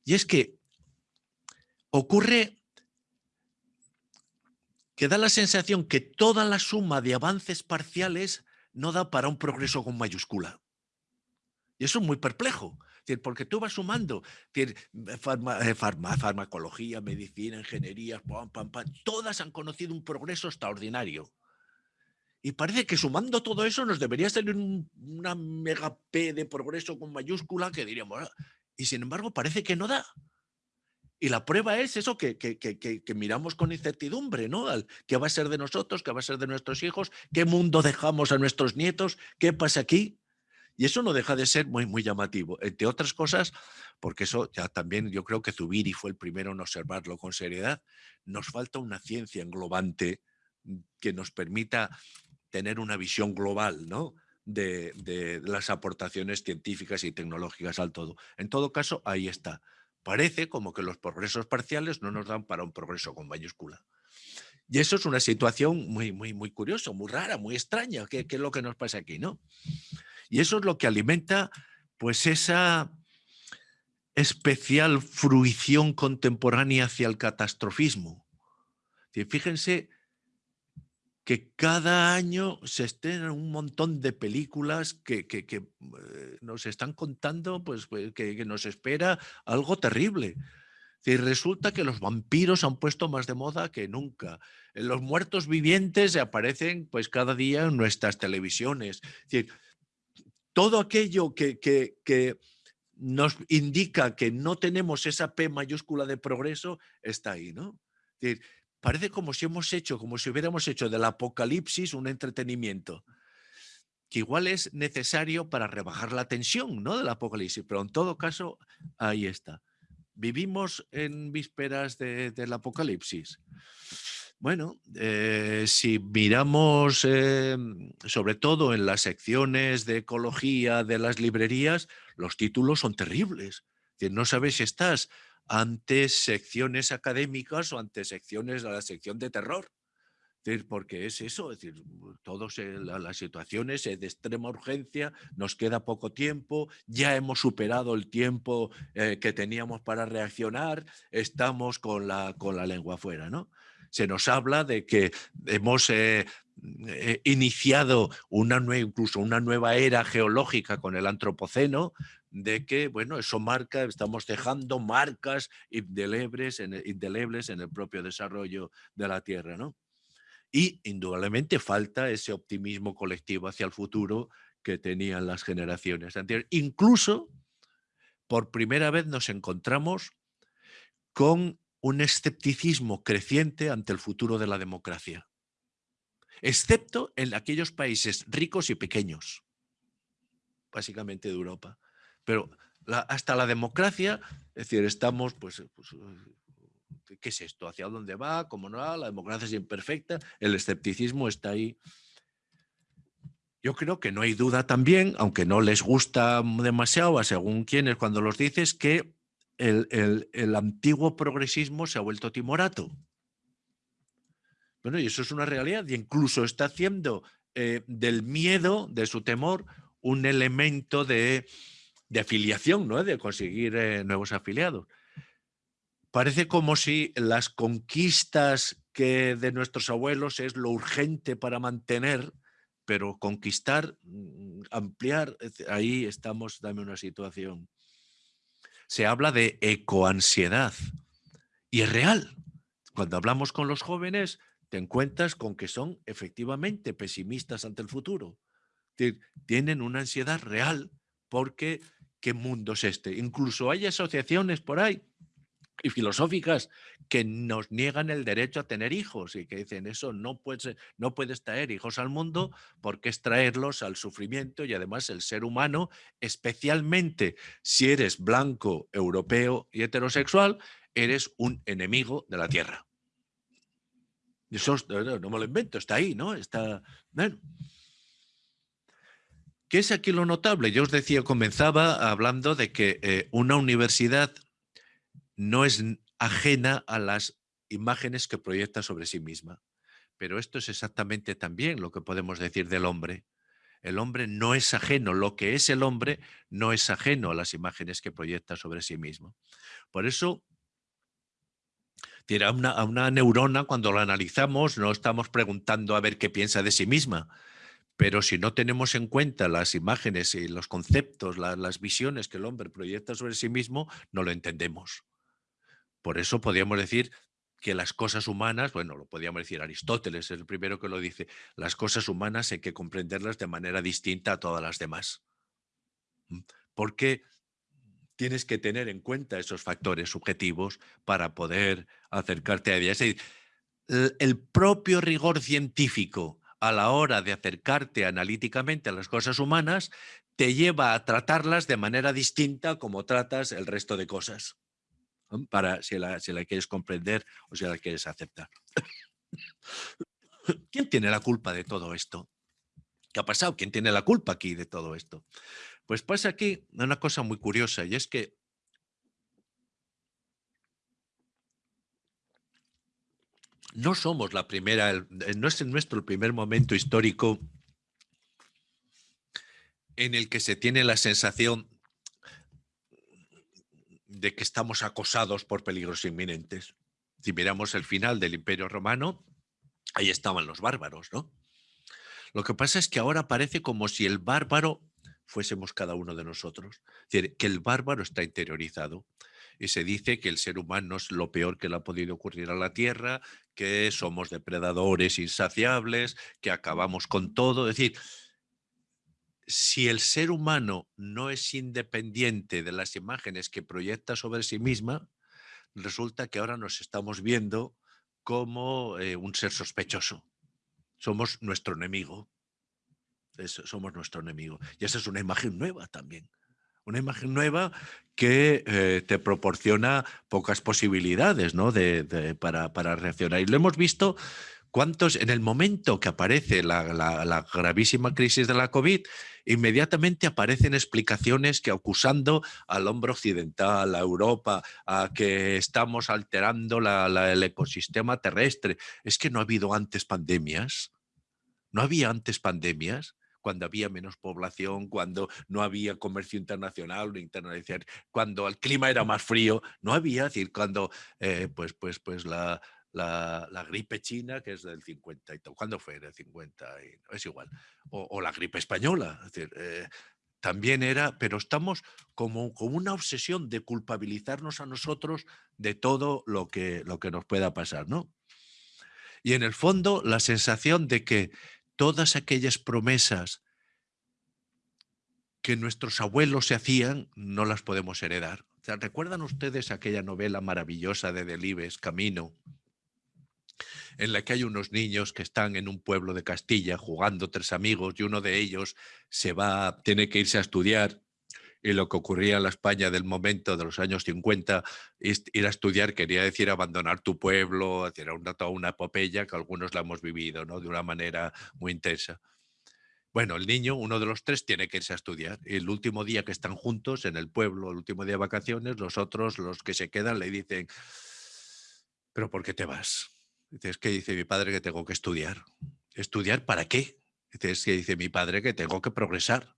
y es que ocurre que da la sensación que toda la suma de avances parciales no da para un progreso con mayúscula. Y eso es muy perplejo porque tú vas sumando eh, farmacología, medicina, ingeniería, todas han conocido un progreso extraordinario. Y parece que sumando todo eso nos debería salir una mega P de progreso con mayúscula que diríamos, ah", y sin embargo parece que no da. Y la prueba es eso que, que, miramos con incertidumbre, ¿no? ¿Qué va a ser de nosotros? ¿Qué va a ser de nuestros hijos? ¿Qué mundo dejamos a nuestros nietos? ¿Qué pasa aquí? Y eso no deja de ser muy, muy llamativo, entre otras cosas, porque eso ya también yo creo que Zubiri fue el primero en observarlo con seriedad, nos falta una ciencia englobante mm, que nos permita tener una visión global ¿no? de, de las aportaciones científicas y tecnológicas al todo. En todo caso, ahí está. Parece como que los progresos parciales no nos dan para un progreso con mayúscula. Y eso es una situación muy, muy, muy curiosa, muy rara, muy extraña. ¿Qué, ¿Qué, es lo que nos pasa aquí? ¿no? Y eso es lo que alimenta pues esa, especial fruición contemporánea hacia el catastrofismo. Fíjense que cada año se estrenan un montón de películas que, eh, nos están contando pues, pues que, nos espera algo terrible. Y resulta que los vampiros han puesto más de moda que nunca. Los muertos vivientes aparecen pues cada día en nuestras televisiones. Todo aquello que, que, nos indica que no tenemos esa P mayúscula de progreso está ahí, ¿no? parece como si hemos hecho, como si hubiéramos hecho del apocalipsis un entretenimiento que igual es necesario para rebajar la tensión ¿no? del apocalipsis, pero en todo caso, ahí está. ¿Vivimos en vísperas del apocalipsis? Bueno, eh, si miramos eh, sobre todo en las secciones de ecología de las librerías, los títulos son terribles. No sabes si estás ante secciones académicas o ante secciones de la sección de terror. Porque es eso, es todas las situaciones de extrema urgencia, nos queda poco tiempo, ya hemos superado el tiempo eh, que teníamos para reaccionar, estamos con la, con la lengua afuera, ¿no? Se nos habla de que hemos eh, eh, iniciado una incluso una nueva era geológica con el antropoceno, de que, bueno, eso marca, estamos dejando marcas indelebles en el, indelebles en el propio desarrollo de la Tierra, ¿no? Y indudablemente falta ese optimismo colectivo hacia el futuro que tenían las generaciones anteriores. Incluso, por primera vez nos encontramos con un escepticismo creciente ante el futuro de la democracia, excepto en aquellos países ricos y pequeños, básicamente de Europa. Pero hasta la democracia, es decir, estamos, pues, pues eh, ¿qué es esto? ¿Hacia dónde va? ¿Cómo no va? La democracia es imperfecta, el escepticismo está ahí. Yo creo que no hay duda también, aunque no les gusta demasiado a según quienes cuando los dices, que el, antiguo progresismo se ha vuelto timorato. Bueno, y eso es una realidad, y incluso está haciendo eh, del miedo, de su temor, un elemento de de afiliación, ¿no? de conseguir eh, nuevos afiliados. Parece como si las conquistas que de nuestros abuelos es lo urgente para mantener, pero conquistar, mm, ampliar, ahí estamos en una situación. Se habla de ecoansiedad y es real. Cuando hablamos con los jóvenes, te encuentras con que son efectivamente pesimistas ante el futuro. Tienen una ansiedad real porque qué mundo es este. Incluso hay asociaciones por ahí y filosóficas que nos niegan el derecho a tener hijos y que dicen eso no puedes, no puedes traer hijos al mundo porque es traerlos al sufrimiento y además el ser humano, especialmente si eres blanco, europeo y heterosexual, eres un enemigo de la tierra. Eso no me lo invento, está ahí, ¿no? Está, ¿Qué es aquí lo notable? Yo os decía, comenzaba hablando de que eh, una universidad no es ajena a las imágenes que proyecta sobre sí misma. Pero esto es exactamente también lo que podemos decir del hombre. El hombre no es ajeno, lo que es el hombre no es ajeno a las imágenes que proyecta sobre sí mismo. Por eso, a una neurona, cuando la analizamos, no estamos preguntando a ver qué piensa de sí misma, pero si no tenemos en cuenta las imágenes y los conceptos, las visiones que el hombre proyecta sobre sí mismo, no lo entendemos. Por eso podríamos decir que las cosas humanas, bueno, lo podríamos decir Aristóteles, es el primero que lo dice, las cosas humanas hay que comprenderlas de manera distinta a todas las demás. Porque tienes que tener en cuenta esos factores subjetivos para poder acercarte a ellas. El propio rigor científico a la hora de acercarte analíticamente a las cosas humanas, te lleva a tratarlas de manera distinta como tratas el resto de cosas, para si la, quieres comprender o si la quieres aceptar. (coughs) ¿Quién tiene la culpa de todo esto? ¿Qué ha pasado? ¿Quién tiene la culpa aquí de todo esto? Pues pasa aquí una cosa muy curiosa y es que no somos la primera, eh, no es nuestro primer momento histórico en el que se tiene la sensación de que estamos acosados por peligros inminentes. Si miramos el final del Imperio Romano, ahí estaban los bárbaros, ¿no? Lo que pasa es que ahora parece como si el bárbaro fuésemos cada uno de nosotros. Es decir, que el bárbaro está interiorizado. Y se dice que el ser humano es lo peor que le ha podido ocurrir a la Tierra, que somos depredadores insaciables, que acabamos con todo. Es decir, si el ser humano no es independiente de las imágenes que proyecta sobre sí misma, resulta que ahora nos estamos viendo como eh, un ser sospechoso. Somos nuestro enemigo. somos nuestro enemigo. Y esa es una imagen nueva también. Una imagen nueva que eh, te proporciona pocas posibilidades ¿no? de, para, para, reaccionar. Y lo hemos visto cuántos, en el momento que aparece la, gravísima crisis de la COVID, inmediatamente aparecen explicaciones que acusando al hombre occidental, a Europa, a que estamos alterando el ecosistema terrestre. Es que no ha habido antes pandemias. No había antes pandemias cuando había menos población, cuando no había comercio internacional, internacional cuando el clima era más frío, no había, es decir, cuando eh, pues, pues, pues la, la, gripe china, que es del 50 y todo. ¿Cuándo fue? Del 50 y, es igual. O, la gripe española. Eh, también era, pero estamos como con una obsesión de culpabilizarnos a nosotros de todo lo que, lo que nos pueda pasar, ¿no? Y en el fondo la sensación de que todas aquellas promesas que nuestros abuelos se hacían, no las podemos heredar. ¿Recuerdan ustedes aquella novela maravillosa de Delibes, Camino? En la que hay unos niños que están en un pueblo de Castilla jugando tres amigos y uno de ellos se va, tiene que irse a estudiar y lo que ocurría en la España del momento de los años 50, ir a estudiar quería decir abandonar tu pueblo, era una, toda una epopeya que algunos la hemos vivido ¿no? de una manera muy intensa. Bueno, el niño, uno de los tres, tiene que irse a estudiar. El último día que están juntos en el pueblo, el último día de vacaciones, los otros, los que se quedan, le dicen, ¿pero por qué te vas? Dice, es que dice mi padre que tengo que estudiar. ¿Estudiar para qué? Dice, es que dice mi padre que tengo que progresar.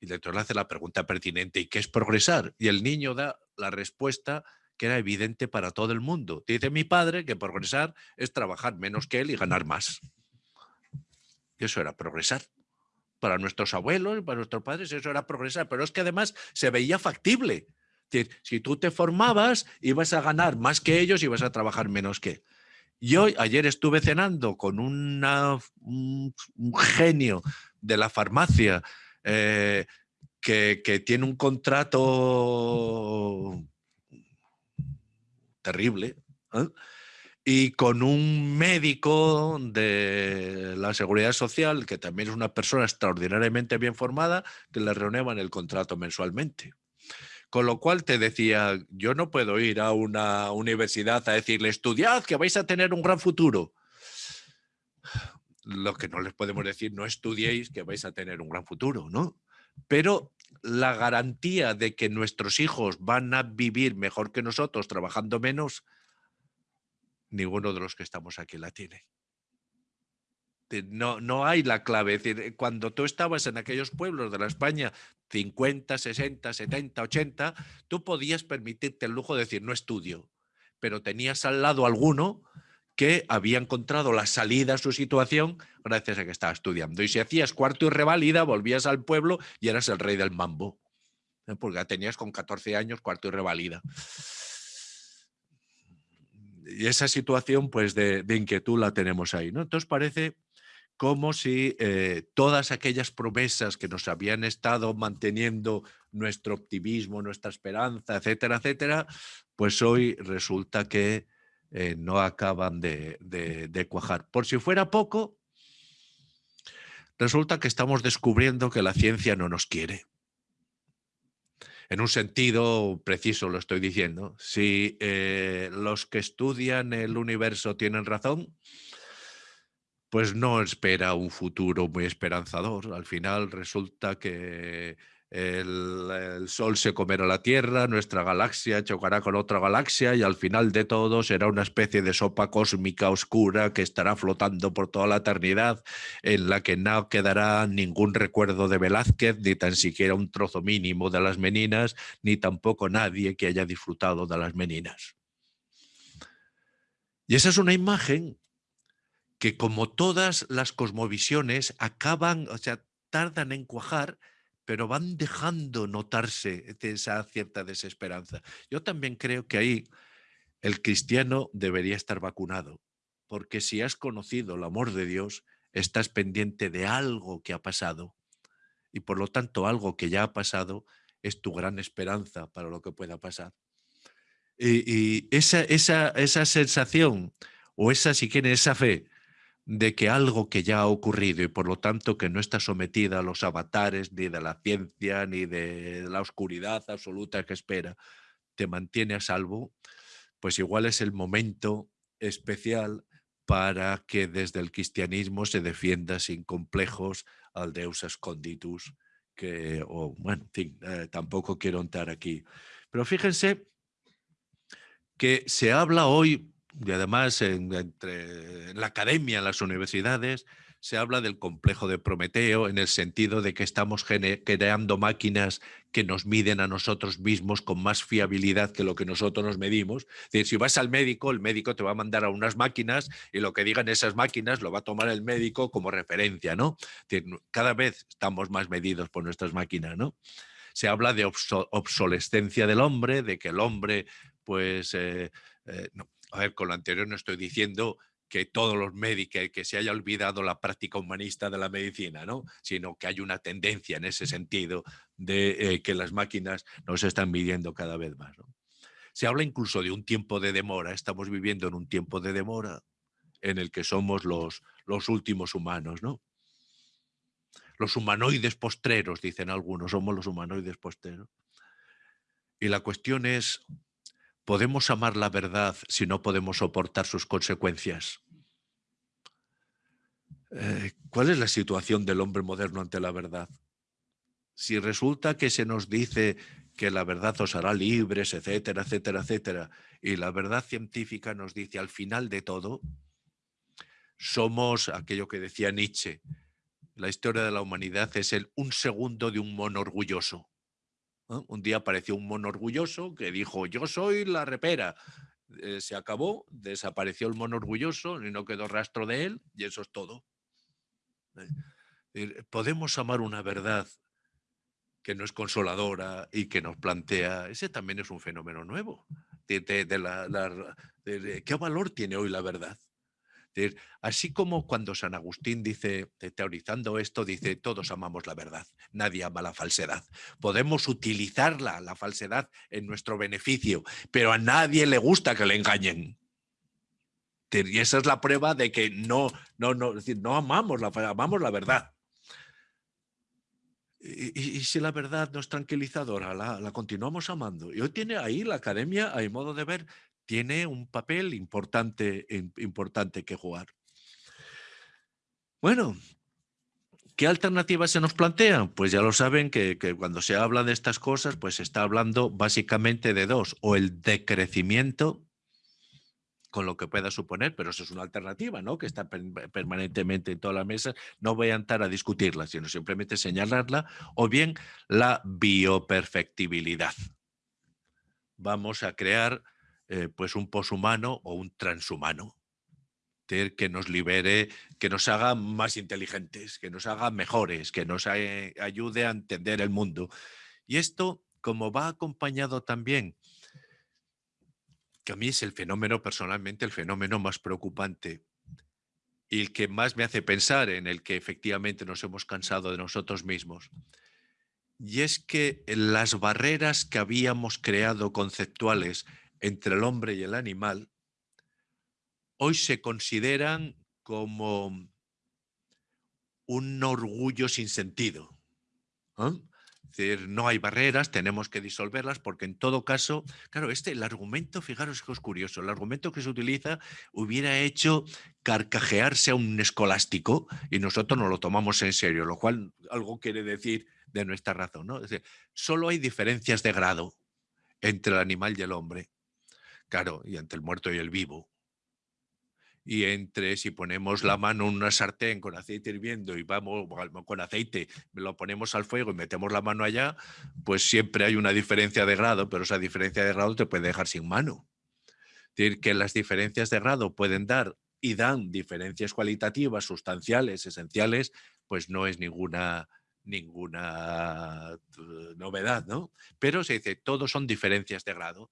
Y el lector le hace la pregunta pertinente, ¿y qué es progresar? Y el niño da la respuesta que era evidente para todo el mundo. Dice mi padre que progresar es trabajar menos que él y ganar más. Y eso era progresar. Para nuestros abuelos y para nuestros padres eso era progresar, pero es que además se veía factible. si tú te formabas, ibas a ganar más que ellos y ibas a trabajar menos que. Yo ayer estuve cenando con un, genio de la farmacia eh, que, tiene un contrato terrible ¿eh? y con un médico de la seguridad social que también es una persona extraordinariamente bien formada que le renuevan el contrato mensualmente. Con lo cual te decía, yo no puedo ir a una universidad a decirle, estudiad, que vais a tener un gran futuro. Lo que no les podemos decir, no estudiéis, que vais a tener un gran futuro, ¿no? Pero la garantía de que nuestros hijos van a vivir mejor que nosotros trabajando menos, ninguno de los que estamos aquí la tiene. No, no hay la clave. Es decir, cuando tú estabas en aquellos pueblos de la España 50, 60, 70, 80, tú podías permitirte el lujo de decir, no estudio, pero tenías al lado alguno que había encontrado la salida a su situación gracias a que estaba estudiando. Y si hacías cuarto y reválida, volvías al pueblo y eras el rey del mambo. Porque ya tenías con 14 años cuarto y reválida. Y esa situación pues de, de inquietud la tenemos ahí. ¿no? Entonces parece como si eh, todas aquellas promesas que nos habían estado manteniendo nuestro optimismo, nuestra esperanza, etcétera, etcétera, pues hoy resulta que eh, no acaban de, cuajar. Por si fuera poco, resulta que estamos descubriendo que la ciencia no nos quiere. En un sentido preciso lo estoy diciendo. Si eh, los que estudian el universo tienen razón, pues no espera un futuro muy esperanzador. Al final resulta que el, Sol se comerá la Tierra, nuestra galaxia chocará con otra galaxia y al final de todo será una especie de sopa cósmica oscura que estará flotando por toda la eternidad, en la que no quedará ningún recuerdo de Velázquez, ni tan siquiera un trozo mínimo de las meninas, ni tampoco nadie que haya disfrutado de las meninas. Y esa es una imagen que como todas las cosmovisiones acaban, o sea, tardan en cuajar, pero van dejando notarse esa cierta desesperanza. Yo también creo que ahí el cristiano debería estar vacunado, porque si has conocido el amor de Dios, estás pendiente de algo que ha pasado y por lo tanto algo que ya ha pasado es tu gran esperanza para lo que pueda pasar. Y, esa, esa, esa sensación o esa, si quieren, esa fe de que algo que ya ha ocurrido y por lo tanto que no está sometida a los avatares ni de la ciencia ni de la oscuridad absoluta que espera, te mantiene a salvo, pues igual es el momento especial para que desde el cristianismo se defienda sin complejos al Deus esconditus, que, bueno, en fin, eh, tampoco quiero entrar aquí. Pero fíjense que se habla hoy y además en, la academia, en las universidades, se habla del complejo de Prometeo en el sentido de que estamos creando máquinas que nos miden a nosotros mismos con más fiabilidad que lo que nosotros nos medimos. Es si vas al médico, el médico te va a mandar a unas máquinas y lo que digan esas máquinas lo va a tomar el médico como referencia, ¿no? cada vez estamos más medidos por nuestras máquinas, ¿no? Se habla de obsolescencia del hombre, de que el hombre, pues, eh, eh, a ver, con lo anterior no estoy diciendo que todos los médicos, que se haya olvidado la práctica humanista de la medicina, ¿no? sino que hay una tendencia en ese sentido de eh, que las máquinas nos están midiendo cada vez más. Se habla incluso de un tiempo de demora, estamos viviendo en un tiempo de demora en el que somos los, los últimos humanos, ¿no? Los humanoides postreros, dicen algunos, somos los humanoides postreros. Y la cuestión es, ¿Podemos amar la verdad si no podemos soportar sus consecuencias? Eh, ¿Cuál es la situación del hombre moderno ante la verdad? Si resulta que se nos dice que la verdad os hará libres, etcétera, etcétera, etcétera, y la verdad científica nos dice al final de todo, somos aquello que decía Nietzsche, la historia de la humanidad es el un segundo de un mono orgulloso. Un día apareció un mono orgulloso que dijo, yo soy la repera. Eh, se acabó, desapareció el mono orgulloso y no quedó rastro de él y eso es todo. Eh, podemos amar una verdad que no es consoladora y que nos plantea, ese también es un fenómeno nuevo. ¿Qué valor tiene hoy la verdad? Así como cuando San Agustín dice, teorizando esto, dice, todos amamos la verdad, nadie ama la falsedad. Podemos utilizarla, la falsedad, en nuestro beneficio, pero a nadie le gusta que le engañen. Y esa es la prueba de que no, no, no, decir, no amamos la, amamos la verdad. Y, si la verdad no es tranquilizadora, la, la, continuamos amando. Y hoy tiene ahí la academia, hay modo de ver, tiene un papel importante, importante que jugar. Bueno, ¿qué alternativas se nos plantean? Pues ya lo saben que, cuando se habla de estas cosas, pues se está hablando básicamente de dos, o el decrecimiento, con lo que pueda suponer, pero eso es una alternativa, ¿no? Que está permanentemente en toda la mesa. No voy a entrar a discutirla, sino simplemente señalarla, o bien la bioperfectibilidad. Vamos a crear eh, pues un poshumano o un transhumano que nos libere, que nos haga más inteligentes, que nos haga mejores, que nos ayude a entender el mundo. Y esto, como va acompañado también, que a mí es el fenómeno, personalmente, el fenómeno más preocupante y el que más me hace pensar en el que efectivamente nos hemos cansado de nosotros mismos. Y es que las barreras que habíamos creado conceptuales entre el hombre y el animal, hoy se consideran como un orgullo sin sentido. Es decir, no hay barreras, tenemos que disolverlas, porque en todo caso, claro, este, el argumento, fijaros que es curioso, el argumento que se utiliza hubiera hecho carcajearse a un escolástico y nosotros no lo tomamos en serio, lo cual algo quiere decir de nuestra razón. ¿no? Es decir, solo hay diferencias de grado entre el animal y el hombre. Claro, y entre el muerto y el vivo. Y entre si ponemos la mano en una sartén con aceite hirviendo y vamos con aceite, lo ponemos al fuego y metemos la mano allá, pues siempre hay una diferencia de grado, pero esa diferencia de grado te puede dejar sin mano. Es decir, que las diferencias de grado pueden dar y dan diferencias cualitativas, sustanciales, esenciales, pues no es ninguna, ninguna eh, novedad, ¿no? Pero se dice, todos son diferencias de grado.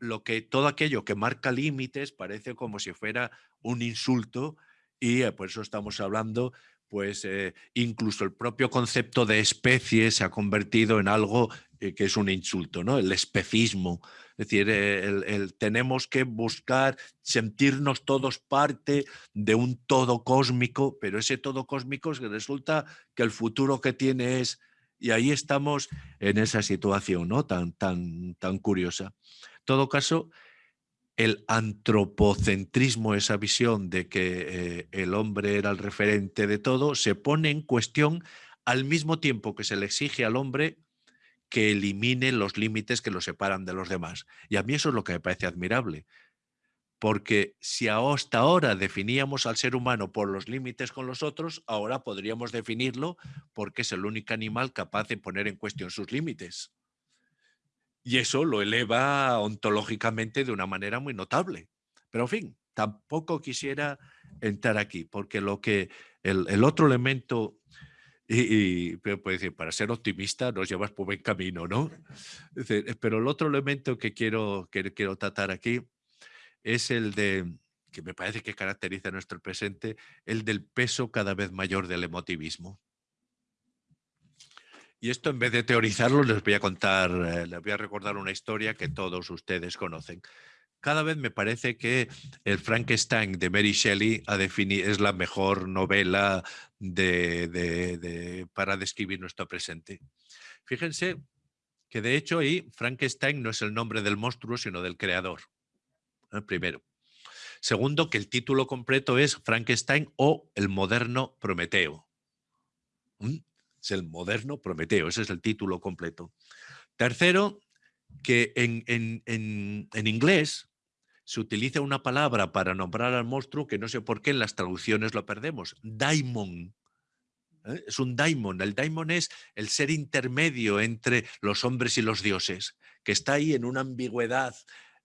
Lo que, todo aquello que marca límites parece como si fuera un insulto y eh, por eso estamos hablando, pues eh, incluso el propio concepto de especie se ha convertido en algo que es un insulto, ¿no? El especismo. Es decir, el, tenemos que buscar sentirnos todos parte de un todo cósmico, pero ese todo cósmico resulta que el futuro que tiene es... Y ahí estamos en esa situación ¿no? tan, tan, tan curiosa. Todo caso, el antropocentrismo, esa visión de que eh, el hombre era el referente de todo, se pone en cuestión al mismo tiempo que se le exige al hombre que elimine los límites que lo separan de los demás. Y a mí eso es lo que me parece admirable. Porque si hasta ahora definíamos al ser humano por los límites con los otros, ahora podríamos definirlo porque es el único animal capaz de poner en cuestión sus límites. Y eso lo eleva ontológicamente de una manera muy notable. Pero en fin, tampoco quisiera entrar aquí, porque lo que el, otro elemento y, puede decir, para ser optimista nos llevas por buen camino, ¿no? (laughs) Pero el otro elemento que quiero, que quiero tratar aquí es el de, que me parece que caracteriza nuestro presente, el del peso cada vez mayor del emotivismo. Y esto en vez de teorizarlo les voy a contar, eh, les voy a recordar una historia que todos ustedes conocen cada vez me parece que el Frankenstein de Mary Shelley es la mejor novela para describir nuestro presente. Fíjense que de hecho ahí Frankenstein no es el nombre del monstruo, sino del creador. ¿eh? Primero. Segundo, que el título completo es Frankenstein o el moderno Prometeo. ¿Mm? Es el moderno Prometeo, ese es el título completo. Tercero, que en, en inglés se utiliza una palabra para nombrar al monstruo que no sé por qué en las traducciones lo perdemos. Daimon. ¿eh? Es un daimon. El daimon es el ser intermedio entre los hombres y los dioses, que está ahí en una ambigüedad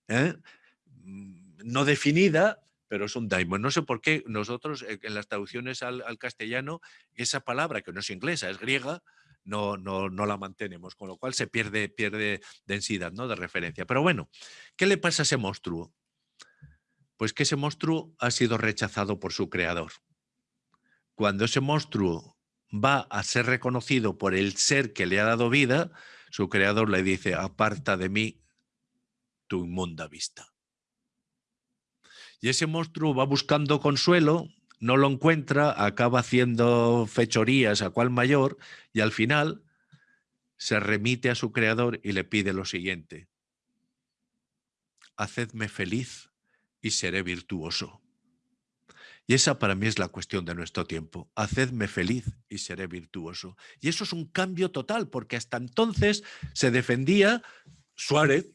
¿eh? mm, no definida, pero es un daimon. No sé por qué nosotros eh, en las traducciones al, castellano esa palabra, que no es inglesa, es griega, no, no, no, la mantenemos, con lo cual se pierde, pierde densidad ¿no? de referencia. Pero bueno, ¿qué le pasa a ese monstruo? Pues que ese monstruo ha sido rechazado por su creador. Cuando ese monstruo va a ser reconocido por el ser que le ha dado vida, su creador le dice, aparta de mí tu inmunda vista. Y ese monstruo va buscando consuelo, no lo encuentra, acaba haciendo fechorías a cual mayor y al final se remite a su creador y le pide lo siguiente. Hacedme feliz y seré virtuoso. Y esa para mí es la cuestión de nuestro tiempo. Hacedme feliz y seré virtuoso. Y eso es un cambio total, porque hasta entonces se defendía Suárez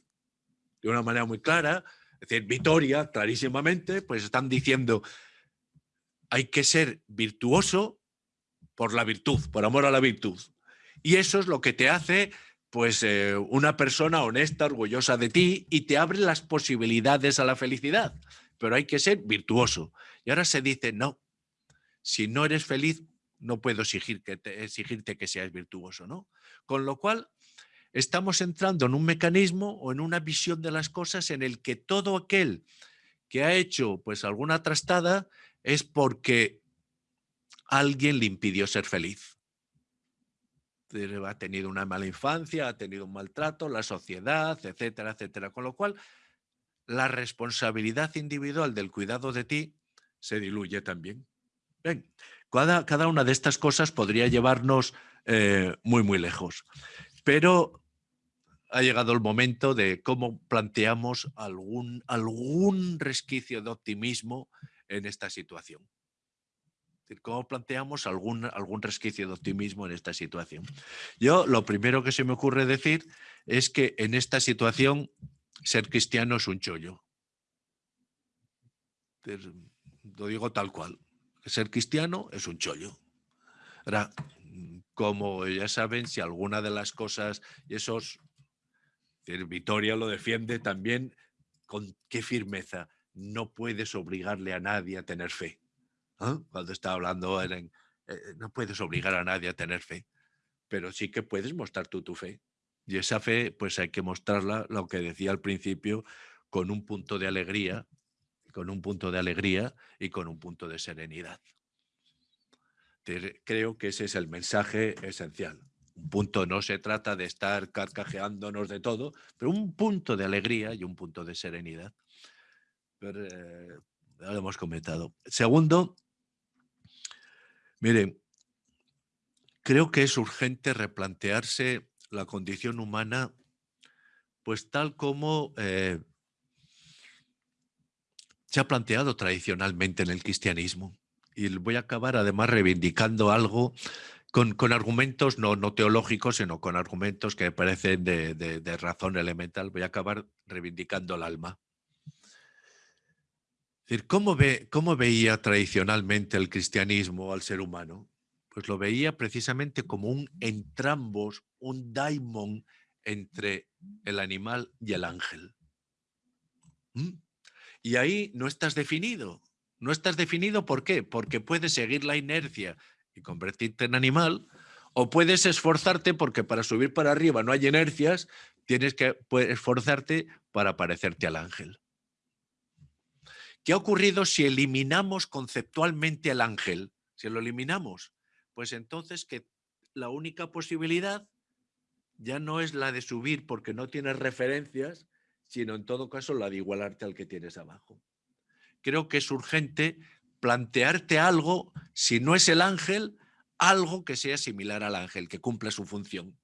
de una manera muy clara, es decir, Vitoria, clarísimamente, pues están diciendo hay que ser virtuoso por la virtud, por amor a la virtud. Y eso es lo que te hace pues eh, una persona honesta, orgullosa de ti y te abre las posibilidades a la felicidad. Pero hay que ser virtuoso. Y ahora se dice, no, si no eres feliz, no puedo exigir que exigirte que seas virtuoso. ¿no? Con lo cual, estamos entrando en un mecanismo o en una visión de las cosas en el que todo aquel que ha hecho pues alguna trastada es porque alguien le impidió ser feliz ha tenido una mala infancia, ha tenido un maltrato, la sociedad, etcétera, etcétera. Con lo cual, la responsabilidad individual del cuidado de ti se diluye también. Cada, cada una de estas cosas podría llevarnos eh, muy, muy lejos. Pero ha llegado el momento de cómo planteamos algún, algún resquicio de optimismo en esta situación. ¿Cómo planteamos algún, algún resquicio de optimismo en esta situación? Yo lo primero que se me ocurre decir es que en esta situación ser cristiano es un chollo. Lo digo tal cual. Ser cristiano es un chollo. Ahora, como ya saben, si alguna de las cosas, y esos, Vitoria lo defiende también con qué firmeza, no puedes obligarle a nadie a tener fe. ¿ah? Cuando está hablando, en, eh, no puedes obligar a nadie a tener fe, pero sí que puedes mostrar tú tu fe. Y esa fe, pues hay que mostrarla, lo que decía al principio, con un punto de alegría, con un punto de alegría y con un punto de serenidad. Creo que ese es el mensaje esencial. Un punto no se trata de estar carcajeándonos de todo, pero un punto de alegría y un punto de serenidad. Pero, eh, lo hemos comentado. Segundo, miren, creo que es urgente replantearse la condición humana, pues tal como eh, se ha planteado tradicionalmente en el cristianismo. Y voy a acabar además reivindicando algo con, argumentos no, no, teológicos, sino con argumentos que parecen de, de razón elemental. Voy a acabar reivindicando el alma. ¿cómo, ve, ¿Cómo veía tradicionalmente el cristianismo al ser humano? Pues lo veía precisamente como un entrambos, un daimon entre el animal y el ángel. ¿Mm? Y ahí no estás definido. No estás definido ¿por qué? Porque puedes seguir la inercia y convertirte en animal, o puedes esforzarte porque para subir para arriba no hay inercias, tienes que esforzarte para parecerte al ángel. ¿Qué ha ocurrido si eliminamos conceptualmente al ángel? Si lo eliminamos, pues entonces que la única posibilidad ya no es la de subir porque no tienes referencias, sino en todo caso la de igualarte al que tienes abajo. Creo que es urgente plantearte algo, si no es el ángel, algo que sea similar al ángel, que cumpla su función.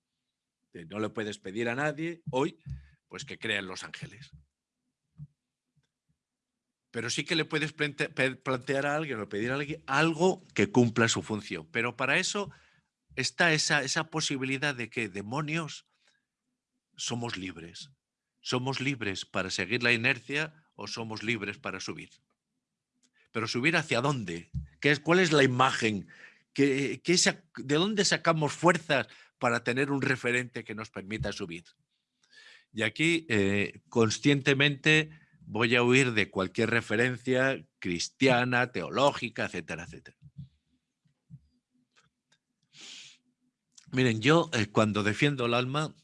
No le puedes pedir a nadie hoy pues que crean los ángeles. Pero sí que le puedes plantear a alguien o pedir a alguien algo que cumpla su función. Pero para eso está esa, esa posibilidad de que demonios somos libres. ¿Somos libres para seguir la inercia o somos libres para subir? Pero subir hacia dónde? ¿Qué es, ¿Cuál es la imagen? ¿Qué, ¿De dónde sacamos fuerzas para tener un referente que nos permita subir? Y aquí, eh, conscientemente, voy a huir de cualquier referencia cristiana, teológica, etcétera, etcétera. Miren, yo eh, cuando defiendo el alma,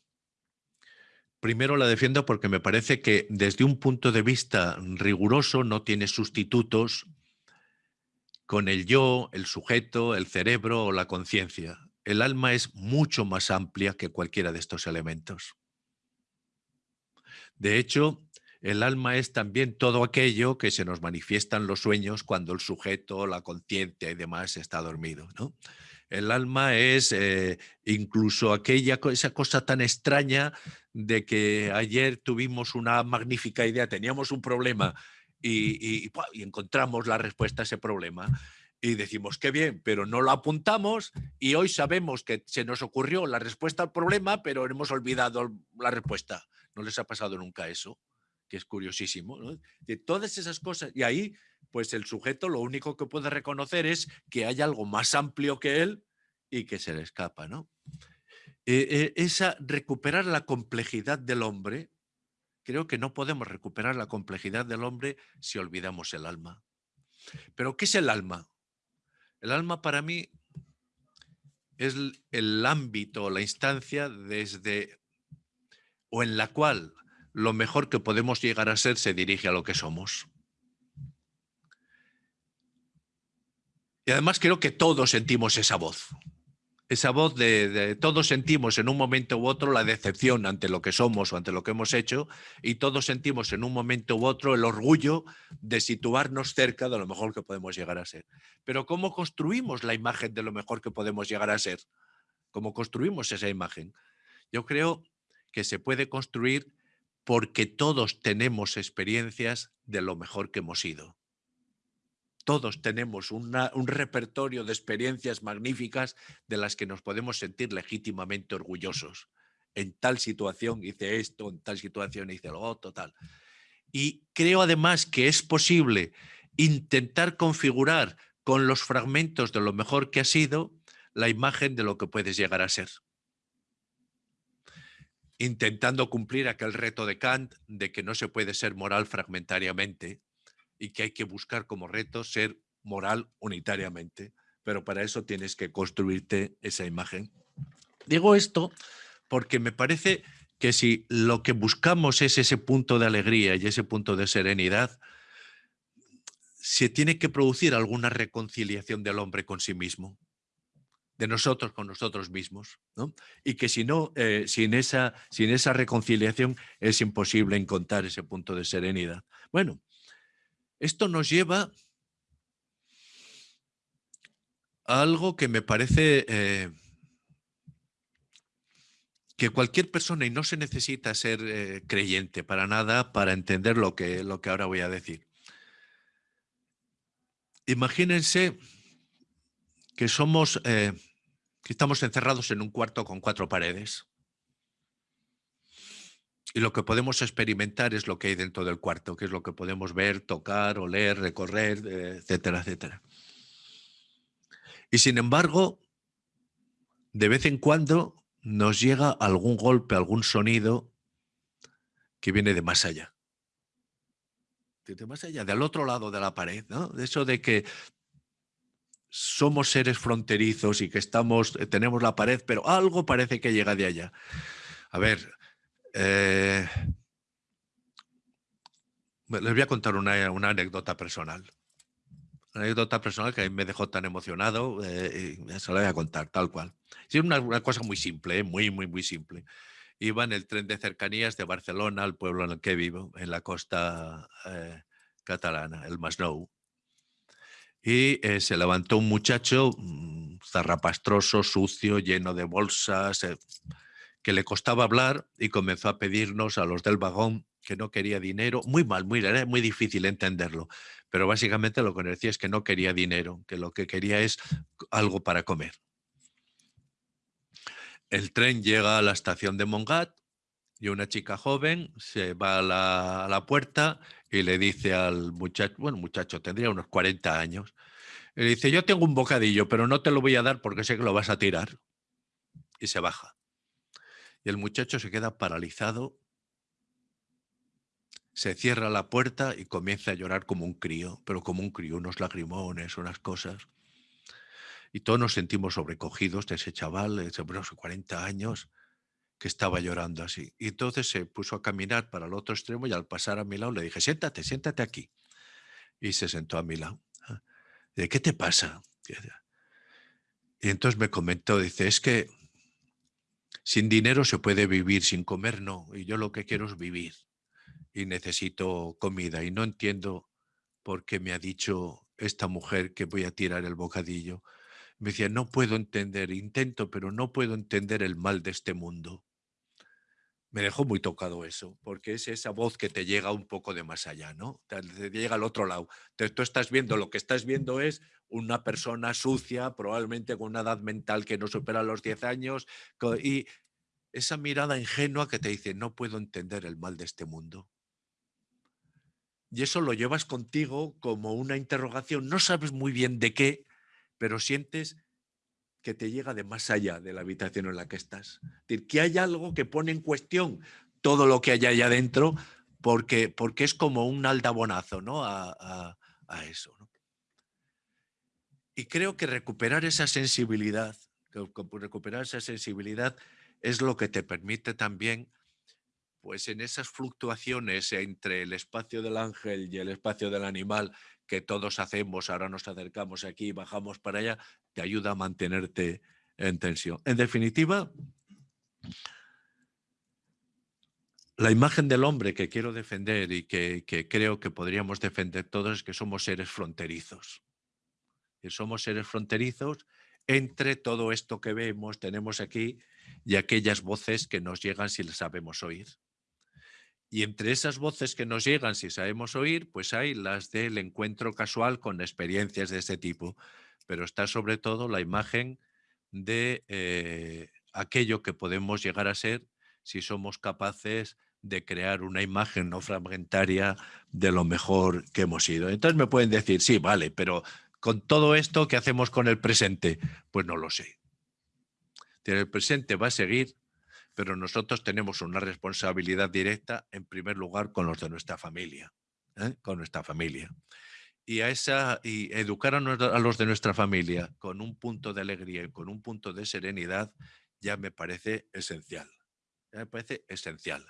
Primero la defiendo porque me parece que desde un punto de vista riguroso no tiene sustitutos con el yo, el sujeto, el cerebro o la conciencia. El alma es mucho más amplia que cualquiera de estos elementos. De hecho, el alma es también todo aquello que se nos manifiesta en los sueños cuando el sujeto, la conciencia y demás está dormido. ¿no? El alma es eh, incluso aquella esa cosa tan extraña de que ayer tuvimos una magnífica idea, teníamos un problema y, encontramos la respuesta a ese problema y decimos, qué bien, pero no lo apuntamos y hoy sabemos que se nos ocurrió la respuesta al problema, pero hemos olvidado la respuesta. ¿No les ha pasado nunca eso? Que es curiosísimo. De todas esas cosas. Y ahí pues el sujeto lo único que puede reconocer es que hay algo más amplio que él y que se le escapa, ¿no? Eh, eh, esa recuperar la complejidad del hombre, creo que no podemos recuperar la complejidad del hombre si olvidamos el alma. Pero ¿qué es el alma? El alma para mí es el ámbito, la instancia desde o en la cual lo mejor que podemos llegar a ser se dirige a lo que somos. Y además creo que todos sentimos esa voz. Esa voz de, todos sentimos en un momento u otro la decepción ante lo que somos o ante lo que hemos hecho y todos sentimos en un momento u otro el orgullo de situarnos cerca de lo mejor que podemos llegar a ser. Pero ¿cómo construimos la imagen de lo mejor que podemos llegar a ser? ¿Cómo construimos esa imagen? Yo creo que se puede construir porque todos tenemos experiencias de lo mejor que hemos sido. Todos tenemos un repertorio de experiencias magníficas de las que nos podemos sentir legítimamente orgullosos. En tal situación hice esto, en tal situación hice lo otro, tal. Y creo además que es posible intentar configurar con los fragmentos de lo mejor que ha sido la imagen de lo que puedes llegar a ser. Intentando cumplir aquel reto de Kant de que no se puede ser moral fragmentariamente, y que hay que buscar como reto ser moral unitariamente, pero para eso tienes que construirte esa imagen. Digo esto porque me parece que si lo que buscamos es ese punto de alegría y ese punto de serenidad, se tiene que producir alguna reconciliación del hombre con sí mismo, de nosotros con nosotros mismos, y que si no, eh, sin, esa, sin esa reconciliación es imposible encontrar ese punto de serenidad. Bueno, esto nos lleva a algo que me parece eh, que cualquier persona, y no se necesita ser eh, creyente para nada para entender lo que, lo que ahora voy a decir. Imagínense que somos, eh, que estamos encerrados en un cuarto con cuatro paredes y lo que podemos experimentar es lo que hay dentro del cuarto, que es lo que podemos ver, tocar, oler, recorrer, eh, etcétera, etcétera. Y sin embargo, de vez en cuando nos llega algún golpe, algún sonido que viene de más allá. De más allá, del otro lado de la pared, ¿no? De eso de que somos seres fronterizos y que estamos, eh, tenemos la pared, pero algo parece que llega de allá. A ver, eh, les voy a contar una, anécdota personal. Una anécdota personal que me dejó tan emocionado eh, se la voy a contar tal cual. Es una, cosa muy simple, eh, muy, muy, muy simple. Iba en el tren de cercanías de Barcelona al pueblo en el que vivo, en la costa catalana, el Masnou. Y se levantó un muchacho mm, zarrapastroso, sucio, lleno de bolsas, que le costaba hablar y comenzó a pedirnos a los del vagón que no quería dinero. Muy mal, muy, era muy difícil entenderlo. Pero básicamente lo que decía es que no quería dinero, que lo que quería es algo para comer. El tren llega a la estación de Mongat y una chica joven se va a la, a la puerta y le dice al muchacho, bueno, muchacho, tendría unos 40 años, le dice, yo tengo un bocadillo, pero no te lo voy a dar porque sé que lo vas a tirar. Y se baja. Y el muchacho se queda paralizado, se cierra la puerta y comienza a llorar como un crío, pero como un crío, unos lagrimones, unas cosas. Y todos nos sentimos sobrecogidos de ese chaval de unos 40 años que estaba llorando así. Y entonces se puso a caminar para el otro extremo y al pasar a mi lado le dije, siéntate, siéntate aquí. Y se sentó a mi lado. ¿De qué te pasa? Y entonces me comentó, dice, es que sin dinero se puede vivir, sin comer no. Y yo lo que quiero es vivir. Y necesito comida. Y no entiendo por qué me ha dicho esta mujer que voy a tirar el bocadillo. Me decía, no puedo entender, intento, pero no puedo entender el mal de este mundo. Me dejó muy tocado eso, porque es esa voz que te llega un poco de más allá, ¿no? Te llega al otro lado. Entonces tú estás viendo, lo que estás viendo es una persona sucia, probablemente con una edad mental que no supera los 10 años, y esa mirada ingenua que te dice, no puedo entender el mal de este mundo. Y eso lo llevas contigo como una interrogación, no sabes muy bien de qué, pero sientes que te llega de más allá de la habitación en la que estás. Es decir, que hay algo que pone en cuestión todo lo que hay allá adentro, porque, porque es como un aldabonazo ¿no? a, a eso. ¿no? Y creo que recuperar esa sensibilidad, recuperar esa sensibilidad es lo que te permite también, pues en esas fluctuaciones entre el espacio del ángel y el espacio del animal que todos hacemos, ahora nos acercamos aquí, bajamos para allá, te ayuda a mantenerte en tensión. En definitiva, la imagen del hombre que quiero defender y que, creo que podríamos defender todos es que somos seres fronterizos somos seres fronterizos entre todo esto que vemos, tenemos aquí, y aquellas voces que nos llegan si las sabemos oír. Y entre esas voces que nos llegan, si sabemos oír, pues hay las del encuentro casual con experiencias de ese tipo. Pero está sobre todo la imagen de eh, aquello que podemos llegar a ser si somos capaces de crear una imagen no fragmentaria de lo mejor que hemos sido. Entonces me pueden decir, sí, vale, pero con todo esto, ¿qué hacemos con el presente? Pues no lo sé. El presente va a seguir, pero nosotros tenemos una responsabilidad directa, en primer lugar, con los de nuestra familia. ¿eh? Con nuestra familia. Y, a esa, y educar a, los de nuestra familia con un punto de alegría y con un punto de serenidad ya me parece esencial me parece esencial.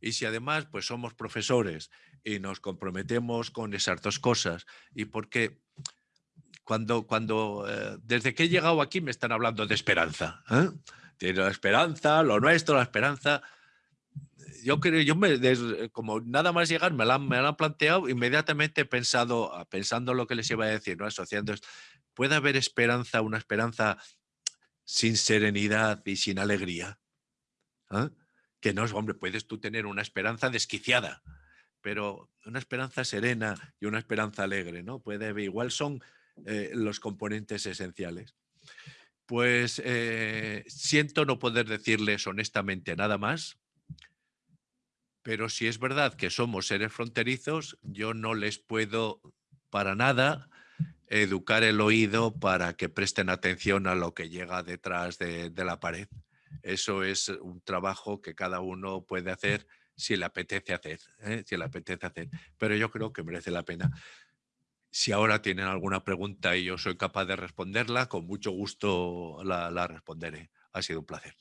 Y si además pues somos profesores y nos comprometemos con esas dos cosas y porque cuando, cuando eh, desde que he llegado aquí me están hablando de esperanza. ¿eh? La esperanza, lo nuestro, la esperanza. Yo creo, yo me, como nada más llegar me la, me la han planteado, inmediatamente he pensado, pensando lo que les iba a decir, ¿no? asociando ¿puede haber esperanza, una esperanza sin serenidad y sin alegría? ¿Eh? que no hombre, puedes tú tener una esperanza desquiciada, pero una esperanza serena y una esperanza alegre, ¿no? Puede igual son eh, los componentes esenciales. Pues eh, siento no poder decirles honestamente nada más, pero si es verdad que somos seres fronterizos, yo no les puedo para nada educar el oído para que presten atención a lo que llega detrás de la pared. Eso es un trabajo que cada uno puede hacer si le apetece hacer, ¿eh? si le apetece hacer. Pero yo creo que merece la pena. Si ahora tienen alguna pregunta y yo soy capaz de responderla, con mucho gusto la responderé. Ha sido un placer.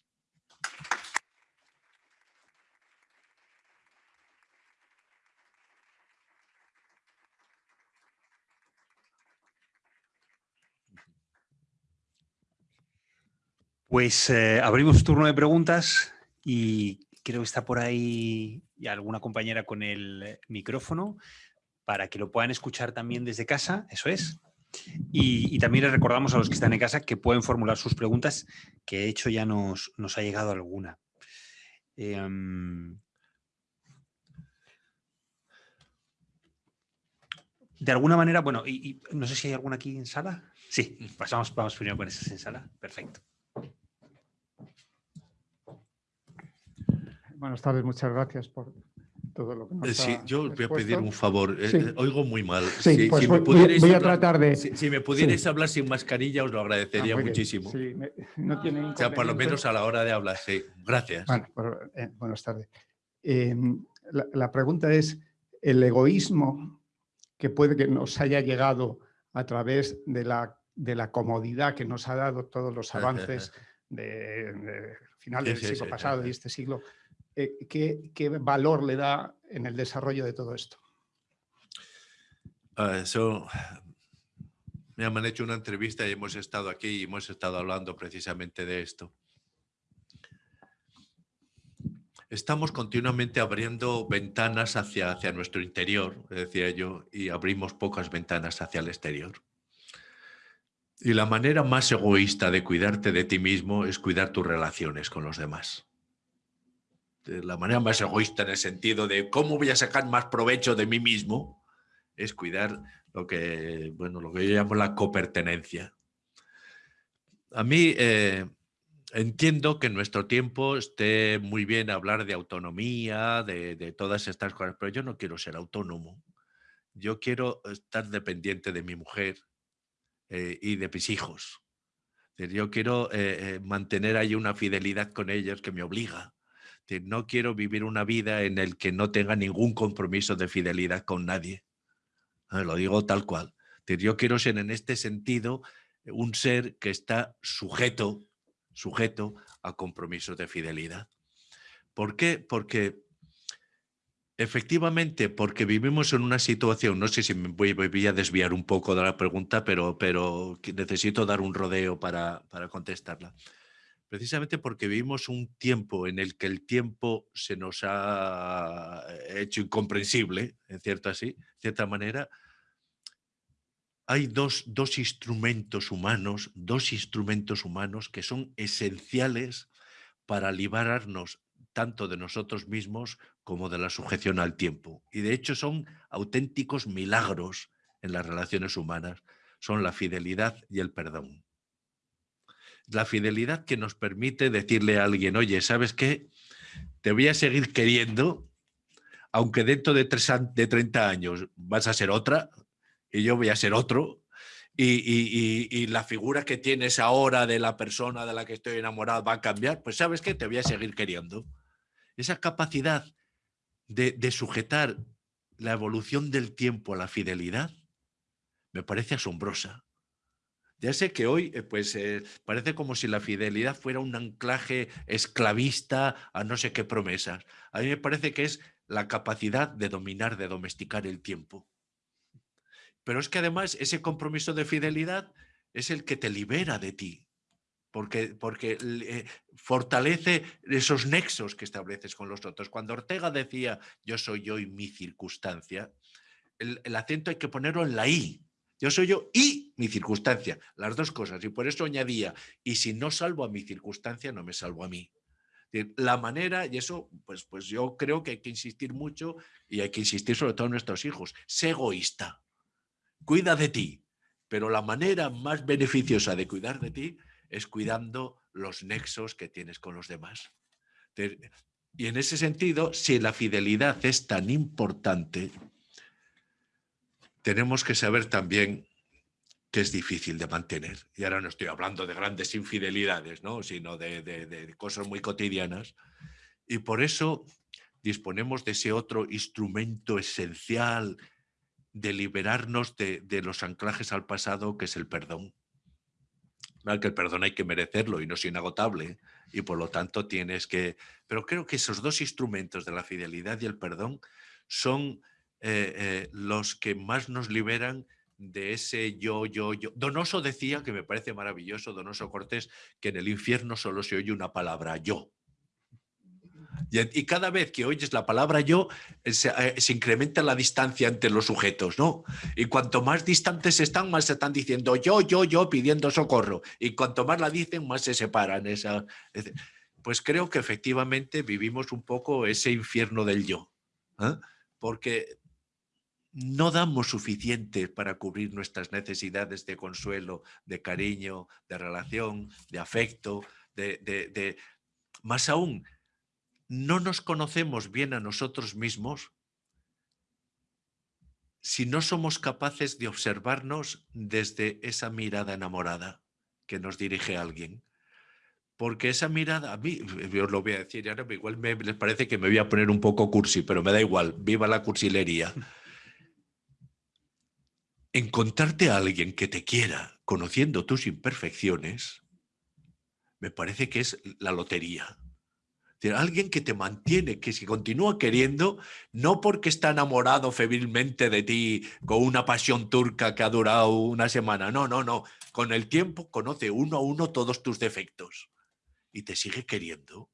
Pues eh, abrimos turno de preguntas y creo que está por ahí alguna compañera con el micrófono para que lo puedan escuchar también desde casa, eso es. Y, también les recordamos a los que están en casa que pueden formular sus preguntas, que de hecho ya nos, nos ha llegado alguna. Em, de alguna manera, bueno, y, no sé si hay alguna aquí en sala. Sí, pasamos, vamos primero con esas en sala. Perfecto. Buenas tardes, muchas gracias por todo lo que nos eh, Sí, yo voy a pedir un favor. Eh, eh, oigo muy mal. Sí, pues voy, a tratar de... Si, me pudierais hablar sin mascarilla, os lo agradecería ah, muchísimo. Sí, no tiene o sea, por lo menos a la hora de hablar, sí. Gracias. Bueno, buenas tardes. Em, la, pregunta es, el egoísmo que puede que nos haya llegado a través de la, de la comodidad que nos ha dado todos los (laughs) avances de, finales del siglo pasado y este siglo, eh, ¿qué, valor le da en el desarrollo de todo esto? Eso, me han hecho una entrevista y hemos estado aquí y hemos estado hablando precisamente de esto. Estamos continuamente abriendo ventanas hacia, hacia nuestro interior, decía yo, y abrimos pocas ventanas hacia el exterior. Y la manera más egoísta de cuidarte de ti mismo es cuidar tus relaciones con los demás la manera más egoísta en el sentido de cómo voy a sacar más provecho de mí mismo, es cuidar lo que, bueno, lo que yo llamo la copertenencia. A mí eh, entiendo que en nuestro tiempo esté muy bien hablar de autonomía, de, todas estas cosas, pero yo no quiero ser autónomo. Yo quiero estar dependiente de mi mujer eh, y de mis hijos. Yo quiero eh, mantener ahí una fidelidad con ellos que me obliga no quiero vivir una vida en el que no tenga ningún compromiso de fidelidad con nadie. Ah, lo digo tal cual. Yo quiero ser en este sentido un ser que está sujeto, sujeto a compromisos de fidelidad. ¿Por qué? Porque efectivamente, porque vivimos en una situación, no sé si me voy, a desviar un poco de la pregunta, pero, pero necesito dar un rodeo para, para contestarla precisamente porque vivimos un tiempo en el que el tiempo se nos ha hecho incomprensible, en cierta, así, cierta manera, hay dos, dos, instrumentos humanos, dos instrumentos humanos que son esenciales para liberarnos tanto de nosotros mismos como de la sujeción al tiempo. Y de hecho son auténticos milagros en las relaciones humanas. Son la fidelidad y el perdón. La fidelidad que nos permite decirle a alguien, oye, ¿sabes qué? Te voy a seguir queriendo, aunque dentro de, de 30 años vas a ser otra y yo voy a ser otro, y, la figura que tienes ahora de la persona de la que estoy enamorado va a cambiar, pues sabes que te voy a seguir queriendo. Esa capacidad de, sujetar la evolución del tiempo a la fidelidad me parece asombrosa. Ya sé que hoy eh, pues, eh, parece como si la fidelidad fuera un anclaje esclavista a no sé qué promesas. A mí me parece que es la capacidad de dominar, de domesticar el tiempo. Pero es que además ese compromiso de fidelidad es el que te libera de ti, porque, porque eh, fortalece esos nexos que estableces con los otros. Cuando Ortega decía yo soy yo y mi circunstancia, el, el acento hay que ponerlo en la I. Yo soy yo y mi circunstancia, las dos cosas. Y por eso añadía, y si no salvo a mi circunstancia, no me salvo a mí. La manera, y eso, pues, pues yo creo que hay que insistir mucho y hay que insistir sobre todo en nuestros hijos, sé egoísta cuida de ti, pero la manera más beneficiosa de cuidar de ti es cuidando los nexos que tienes con los demás. Y en ese sentido, si la fidelidad es tan importante, tenemos que saber también que es difícil de mantener. Y ahora no estoy hablando de grandes infidelidades, ¿no? sino de, de cosas muy cotidianas. Y por eso disponemos de ese otro instrumento esencial de liberarnos de, los anclajes al pasado, que es el perdón. que el perdón hay que merecerlo y no es inagotable, y por lo tanto tienes que... Pero creo que esos dos instrumentos de la fidelidad y el perdón son eh, eh, los que más nos liberan de ese yo, yo, yo. Donoso decía, que me parece maravilloso, Donoso Cortés, que en el infierno solo se oye una palabra, yo. Y, cada vez que oyes la palabra yo, eh, se, incrementa la distancia entre los sujetos, ¿no? Y cuanto más distantes están, más se están diciendo yo, yo, yo, pidiendo socorro. Y cuanto más la dicen, más se separan. Esa, pues creo que efectivamente vivimos un poco ese infierno del yo. Porque no damos suficiente para cubrir nuestras necesidades de consuelo, de cariño, de relación, de afecto, más aún, no nos conocemos bien a nosotros mismos si no somos capaces de observarnos desde esa mirada enamorada que nos dirige alguien. Porque esa mirada, a mí, yo lo voy a decir, ahora igual me, les parece que me voy a poner un poco cursi, pero me da igual, viva la cursilería. Encontrarte a alguien que te quiera, conociendo tus imperfecciones, me parece que es la lotería alguien que te mantiene, que se continúa queriendo, no porque está enamorado febrilmente de ti con una pasión turca que ha durado una semana. No, no, no. Con el tiempo conoce uno a uno todos tus defectos y te sigue queriendo.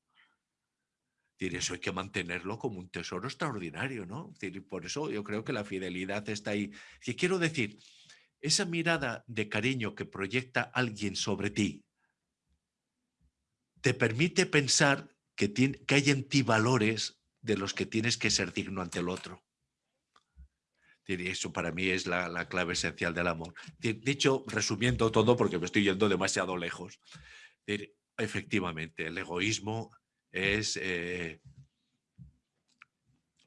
Eso hay que mantenerlo como un tesoro extraordinario, ¿no? Por eso yo creo que la fidelidad está ahí. Si quiero decir, esa mirada de cariño que proyecta alguien sobre ti, te permite pensar que, hay en ti valores de los que tienes que ser digno ante el otro. Eso para mí es la, clave esencial del amor. Dicho, resumiendo todo, porque me estoy yendo demasiado lejos, efectivamente, el egoísmo es eh,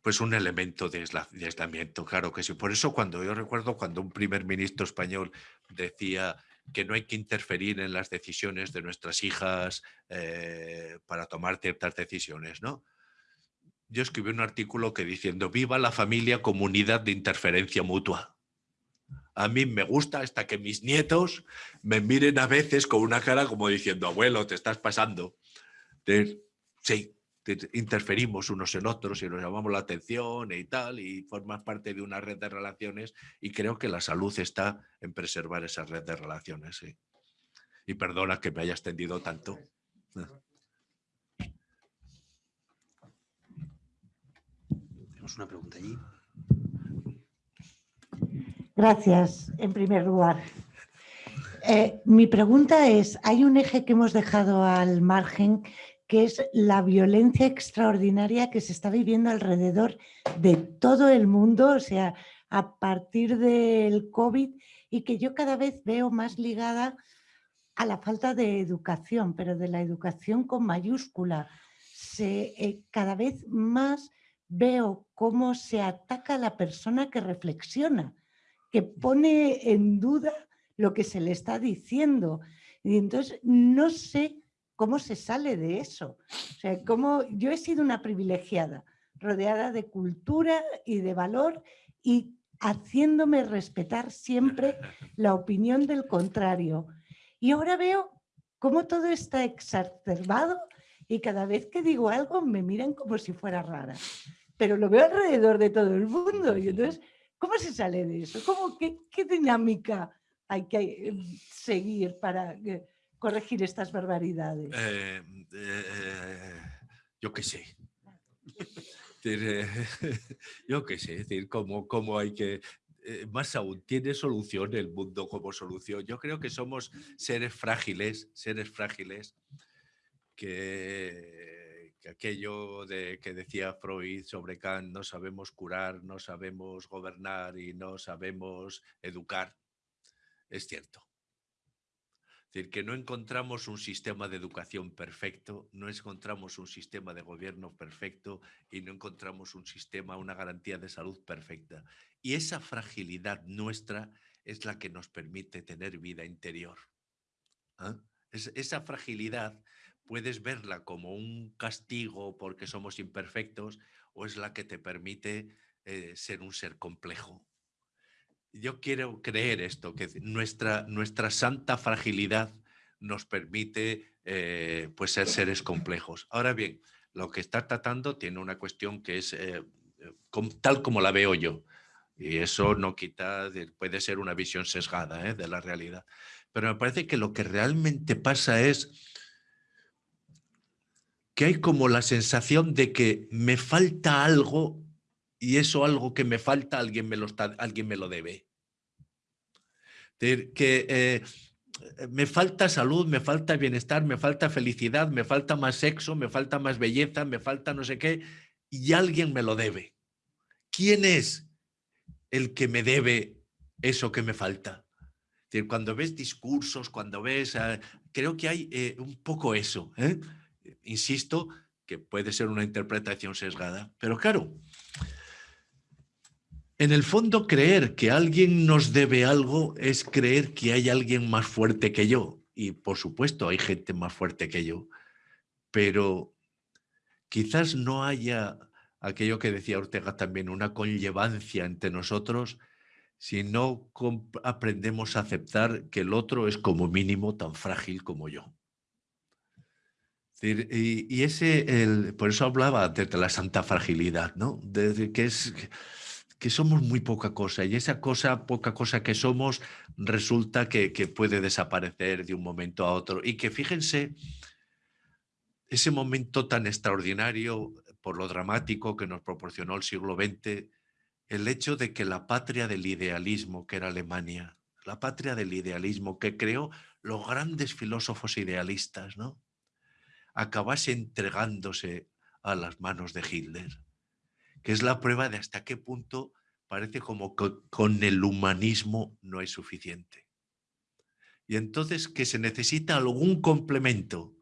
pues un elemento de aislamiento, claro que sí. Por eso cuando yo recuerdo cuando un primer ministro español decía que no hay que interferir en las decisiones de nuestras hijas eh, para tomar ciertas decisiones, ¿no? Yo escribí un artículo que diciendo viva la familia comunidad de interferencia mutua. A mí me gusta hasta que mis nietos me miren a veces con una cara como diciendo, abuelo, te estás pasando. Sí, interferimos unos en otros y nos llamamos la atención y tal, y formas parte de una red de relaciones y creo que la salud está en preservar esa red de relaciones. Y perdona que me haya extendido tanto. Tenemos una pregunta allí. Gracias, en primer lugar. Eh, mi pregunta es, hay un eje que hemos dejado al margen que es la violencia extraordinaria que se está viviendo alrededor de todo el mundo, o sea, a partir del COVID y que yo cada vez veo más ligada a la falta de educación, pero de la educación con mayúscula. Se, eh, cada vez más veo cómo se ataca a la persona que reflexiona, que pone en duda lo que se le está diciendo. Y entonces no sé cómo se sale de eso. O sea, cómo yo he sido una privilegiada, rodeada de cultura y de valor y haciéndome respetar siempre (laughs) la opinión del contrario. Y ahora veo cómo todo está exacerbado y cada vez que digo algo me miran como si fuera rara. Pero lo veo alrededor de todo el mundo. Y entonces, ¿cómo se sale de eso? ¿Cómo, qué, qué dinámica hay que eh, seguir para corregir estas barbaridades? Eh, yo qué sé. (laughs) (laughs) yo qué sé, decir, cómo, cómo hay que eh, más aún, ¿tiene solución el mundo como solución? Yo creo que somos seres frágiles, seres frágiles, que, aquello de, que decía Freud sobre Kant, no sabemos curar, no sabemos gobernar y no sabemos educar, es cierto. Es decir, que no encontramos un sistema de educación perfecto, no encontramos un sistema de gobierno perfecto y no encontramos un sistema, una garantía de salud perfecta. Y esa fragilidad nuestra es la que nos permite tener vida interior. ¿ah? esa fragilidad puedes verla como un castigo porque somos imperfectos o es la que te permite eh, ser un ser complejo yo quiero creer esto, que nuestra, nuestra santa fragilidad nos permite eh, pues ser seres complejos. Ahora bien, lo que está tratando tiene una cuestión que es eh, eh, tal como la veo yo. Y eso no quita, puede ser una visión sesgada de la realidad. Pero me parece que lo que realmente pasa es que hay como la sensación de que me falta algo y eso algo que me falta alguien me lo, está, alguien me lo debe. que eh, me falta salud, me falta bienestar, me falta felicidad, me falta más sexo, me falta más belleza, me falta no sé qué, y alguien me lo debe. ¿Quién es el que me debe eso que me falta? cuando ves discursos, cuando ves... Ah, creo que hay eh, un poco eso. ¿eh? Insisto que puede ser una interpretación sesgada, pero claro, en el fondo, creer que alguien nos debe algo es creer que hay alguien más fuerte que yo. Y por supuesto, hay gente más fuerte que yo. Pero quizás no haya aquello que decía Ortega también, una conllevancia entre nosotros si no aprendemos a aceptar que el otro es como mínimo tan frágil como yo. Y, ese, el, por eso hablaba de la santa fragilidad, ¿no? Que es somos muy poca cosa y esa cosa, poca cosa que somos, resulta que, puede desaparecer de un momento a otro. Y que fíjense, ese momento tan extraordinario por lo dramático que nos proporcionó el siglo XX, el hecho de que la patria del idealismo, que era Alemania, la patria del idealismo que creó los grandes filósofos idealistas, ¿no? acabase entregándose a las manos de Hitler que es la prueba de hasta qué punto parece como que con el humanismo no es suficiente. Y entonces que se necesita algún complemento.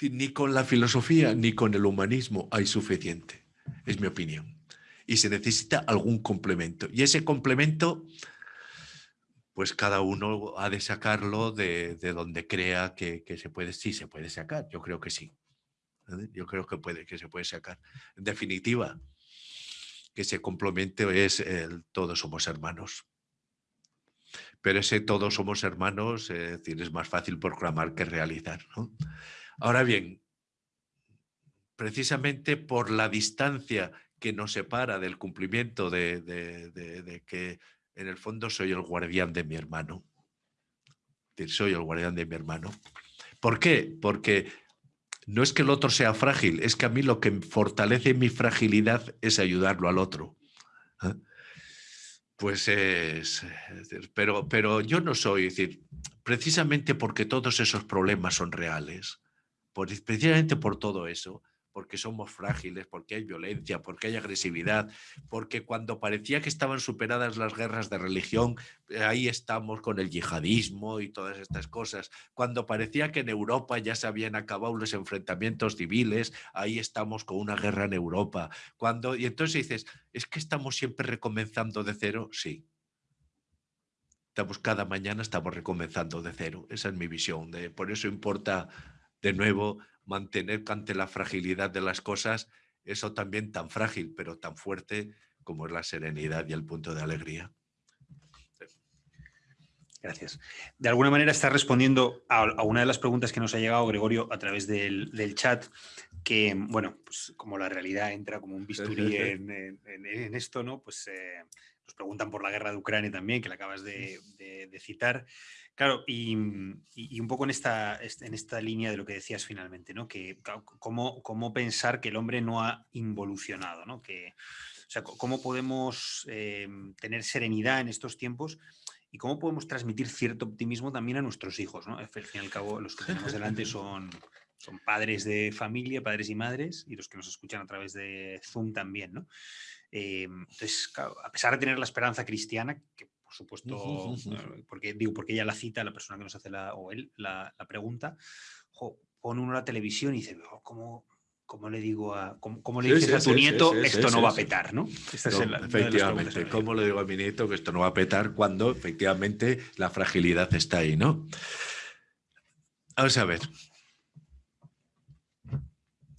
Ni con la filosofía ni con el humanismo hay suficiente, es mi opinión. Y se necesita algún complemento. Y ese complemento, pues cada uno ha de sacarlo de, donde crea que, que se puede, sí se puede sacar, yo creo que sí. Yo creo que, puede, que se puede sacar. En definitiva, que se complemente es el todos somos hermanos. Pero ese todos somos hermanos es, decir, es más fácil proclamar que realizar. Ahora bien, precisamente por la distancia que nos separa del cumplimiento de, de que en el fondo soy el guardián de mi hermano. Soy el guardián de mi hermano. ¿Por qué? Porque no es que el otro sea frágil, es que a mí lo que fortalece mi fragilidad es ayudarlo al otro. ¿eh? Pues es, pero, pero yo no soy, decir, precisamente porque todos esos problemas son reales, por, precisamente por todo eso, porque somos frágiles, porque hay violencia, porque hay agresividad, porque cuando parecía que estaban superadas las guerras de religión, eh, ahí estamos con el yihadismo y todas estas cosas. Cuando parecía que en Europa ya se habían acabado los enfrentamientos civiles, ahí estamos con una guerra en Europa. Cuando, y entonces dices, ¿es que estamos siempre recomenzando de cero? Sí. Estamos cada mañana estamos recomenzando de cero. Esa es mi visión. De, por eso importa de nuevo mantener ante la fragilidad de las cosas eso también tan frágil, pero tan fuerte como es la serenidad y el punto de alegría. Gracias. De alguna manera está respondiendo a, una de las preguntas que nos ha llegado Gregorio a través del, chat, que, bueno, pues como la realidad entra como un bisturí en, esto, ¿no? Pues eh, nos preguntan por la guerra de Ucrania también, que la acabas de, citar. Claro, y, un poco en esta, en esta línea de lo que decías finalmente, ¿no? Que cómo, cómo pensar que el hombre no ha involucionado, ¿no? Que, o sea, cómo podemos eh, tener serenidad en estos tiempos y cómo podemos transmitir cierto optimismo también a nuestros hijos. ¿no? Al fin y al cabo, los que tenemos delante (laughs) son, son padres de familia, padres y madres, y los que nos escuchan a través de Zoom también. ¿no? Eh, entonces, a pesar de tener la esperanza cristiana, que por supuesto, porque digo, porque ella la cita, la persona que nos hace la, o él la, pregunta, pone uno la televisión y dice, oh, ¿cómo, ¿cómo le digo a, cómo, le dices a tu nieto esto no va a petar, ¿no? efectivamente, ¿cómo le digo a mi nieto que esto no va a petar cuando efectivamente la fragilidad está ahí, ¿no? Vamos a ver.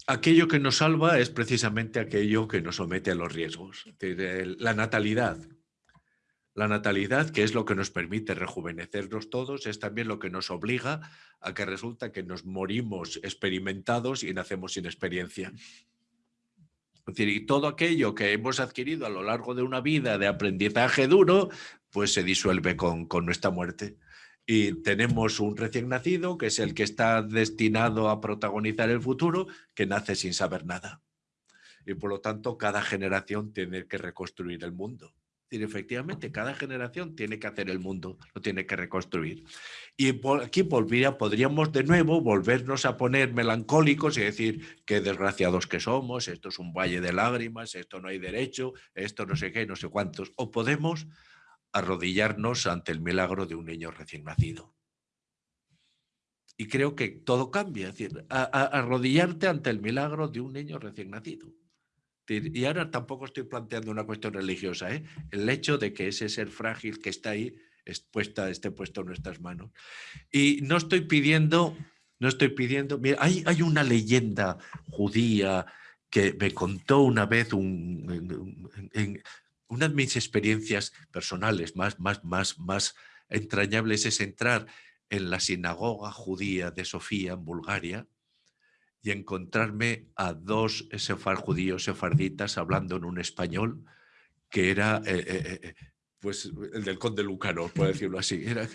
Aquello que nos salva es precisamente aquello que nos somete a los riesgos. La natalidad, la natalidad, que es lo que nos permite rejuvenecernos todos, es también lo que nos obliga a que resulta que nos morimos experimentados y nacemos sin experiencia. Y todo aquello que hemos adquirido a lo largo de una vida de aprendizaje duro, pues se disuelve con, con nuestra muerte. Y tenemos un recién nacido, que es el que está destinado a protagonizar el futuro, que nace sin saber nada. Y por lo tanto, cada generación tiene que reconstruir el mundo efectivamente, cada generación tiene que hacer el mundo, lo tiene que reconstruir. Y aquí podríamos de nuevo volvernos a poner melancólicos y decir qué desgraciados que somos, esto es un valle de lágrimas, esto no hay derecho, esto no sé qué, no sé cuántos. O podemos arrodillarnos ante el milagro de un niño recién nacido. Y creo que todo cambia, decir, arrodillarte ante el milagro de un niño recién nacido. Y ahora tampoco estoy planteando una cuestión religiosa, ¿eh? el hecho de que ese ser frágil que está ahí esté puesto en nuestras manos. Y no estoy pidiendo, no estoy pidiendo, mira, hay, hay una leyenda judía que me contó una vez un, una de mis experiencias personales más, más, más, más entrañables es entrar en la sinagoga judía de Sofía en Bulgaria y encontrarme a dos sefar, judíos sefarditas hablando en un español que era eh, eh, eh, pues el del conde Lucanor, por (laughs) decirlo así. Era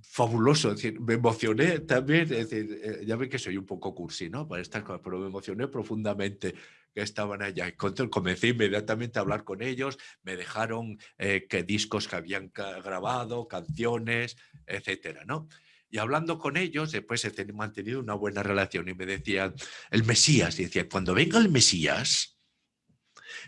fabuloso, decir, me emocioné también, decir, ya ven que soy un poco cursi, ¿no? Para estas cosas, pero me emocioné profundamente estaban allá. Comencé inmediatamente a hablar con ellos, me dejaron que discos que habían grabado, canciones, etcétera, ¿no? Y hablando con ellos, después he mantenido una buena relación y me decían, el Mesías, y decía, cuando venga el Mesías,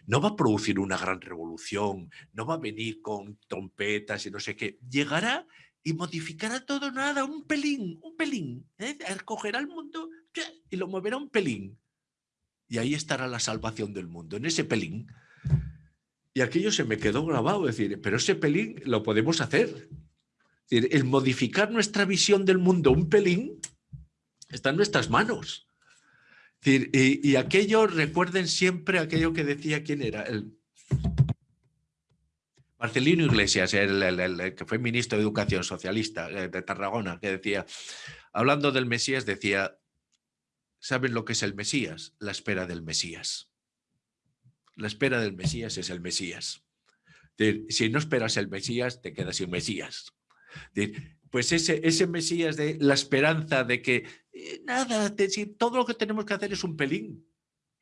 no va a producir una gran revolución, no va a venir con trompetas y no sé qué, llegará y modificará todo nada, un pelín, un pelín, ¿eh? cogerá el mundo y lo moverá un pelín. Y ahí estará la salvación del mundo, en ese pelín. Y aquello se me quedó grabado, decir, pero ese pelín lo podemos hacer el modificar nuestra visión del mundo un pelín está en nuestras manos. Y, aquello, recuerden siempre aquello que decía quién era, el Marcelino Iglesias, el, que fue ministro de Educación Socialista eh, de Tarragona, que decía, hablando del Mesías, decía, ¿saben lo que es el Mesías? La espera del Mesías. La espera del Mesías es el Mesías. Si no esperas el Mesías, te quedas sin Mesías. Pues ese, ese Mesías de la esperanza de que eh, nada, todo lo que tenemos que hacer es un pelín,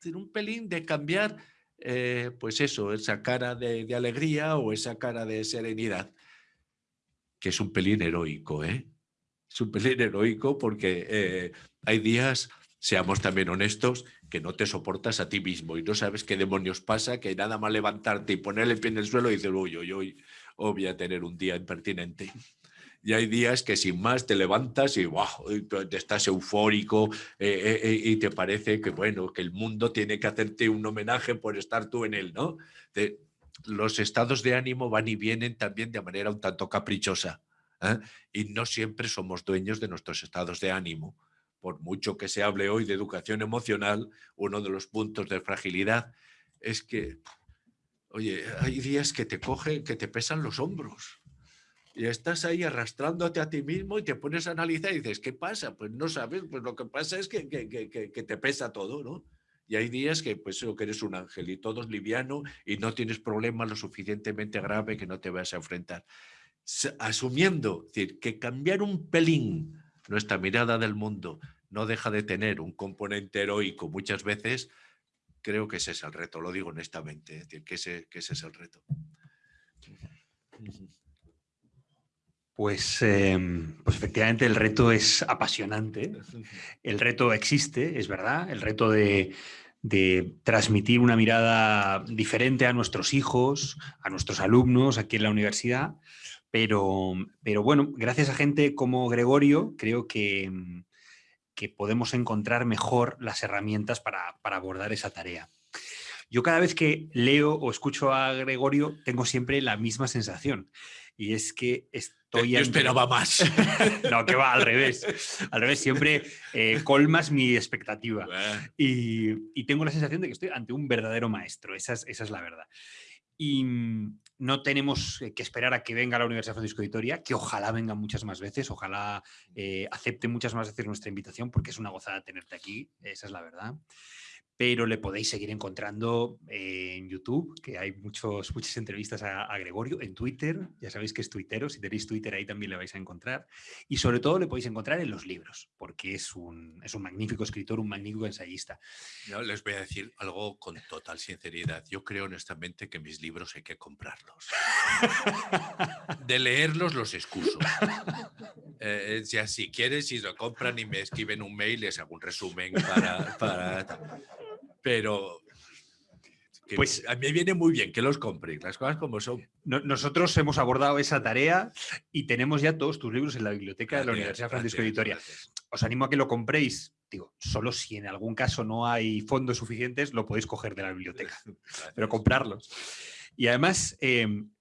un pelín de cambiar, eh, pues eso, esa cara de, alegría o esa cara de serenidad, que es un pelín heroico, ¿eh? es un pelín heroico porque eh, hay días, seamos también honestos, que no te soportas a ti mismo y no sabes qué demonios pasa, que nada más levantarte y poner el pie en el suelo y decir, uy, uy, uy, voy a tener un día impertinente. (laughs) Y hay días que sin más te levantas y wow, estás eufórico eh, eh, eh, y te parece que bueno, que el mundo tiene que hacerte un homenaje por estar tú en él, ¿no? los estados de ánimo van y vienen también de manera un tanto caprichosa y no siempre somos dueños de nuestros estados de ánimo. Por mucho que se hable hoy de educación emocional, uno de los puntos de fragilidad es que, oye, hay días que te coge, que te pesan los hombros y estás ahí arrastrándote a ti mismo y te pones a analizar y dices, ¿qué pasa? Pues no sabes, pues lo que pasa es que, que, te pesa todo, ¿no? Y hay días que pues que eres un ángel y todo es liviano y no tienes problema lo suficientemente grave que no te vas a enfrentar. Asumiendo, decir, que cambiar un pelín nuestra mirada del mundo no deja de tener un componente heroico muchas veces, creo que ese es el reto, lo digo honestamente, es decir, que ese, que ese es el reto. Pues, em, pues efectivamente el reto es apasionante, el reto existe, es verdad, el reto de, transmitir una mirada diferente a nuestros hijos, a nuestros alumnos aquí en la universidad, pero, pero bueno, gracias a gente como Gregorio creo que, em, que podemos encontrar mejor las herramientas para, para abordar esa tarea. Yo cada vez que leo o escucho a Gregorio tengo siempre la misma sensación y es que estoy... Yo esperaba más. (laughs) no, que va, al revés. Al revés, siempre eh, colmas mi expectativa. Y, tengo la sensación de que estoy ante un verdadero maestro, esa es, esa es la verdad. Y mm, no tenemos que esperar a que venga la Universidad Francisco de Vitoria, que ojalá venga muchas más veces, ojalá eh, acepte muchas más veces nuestra invitación, porque es una gozada tenerte aquí, esa es la verdad pero le podéis seguir encontrando en YouTube, que hay muchos, muchas entrevistas a, Gregorio, en Twitter, ya sabéis que es tuitero, si tenéis Twitter ahí también le vais a encontrar, y sobre todo le podéis encontrar en los libros, porque es un, es un magnífico escritor, un magnífico ensayista. Yo les voy a decir algo con total sinceridad, yo creo honestamente que mis libros hay que comprarlos. (laughs) De leerlos los excuso. Eh, ya si quieres, si lo compran y me escriben un mail, les hago un resumen para... para pero pues a mí viene muy bien que los compren, las cosas como son. nosotros hemos abordado esa tarea y tenemos ya todos tus libros en la biblioteca de la Universidad Francisco de Vitoria. Os animo a que lo compréis. Digo, solo si en algún caso no hay fondos suficientes, lo podéis coger de la biblioteca, (laughs) pero comprarlos. Y además, em, eh,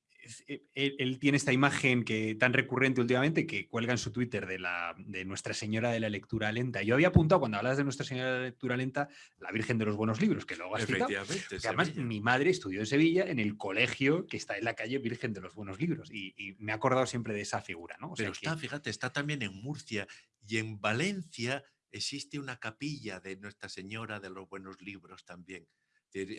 él, tiene esta imagen que tan recurrente últimamente que cuelga en su Twitter de, la, de Nuestra Señora de la Lectura Lenta. Yo había apuntado cuando hablas de Nuestra Señora de la Lectura Lenta, la Virgen de los Buenos Libros, que luego has citado. además mi madre estudió en Sevilla en el colegio que está en la calle Virgen de los Buenos Libros y, me he acordado siempre de esa figura. ¿no? Pero está, fíjate, está también en Murcia y en Valencia existe una capilla de Nuestra Señora de los Buenos Libros también.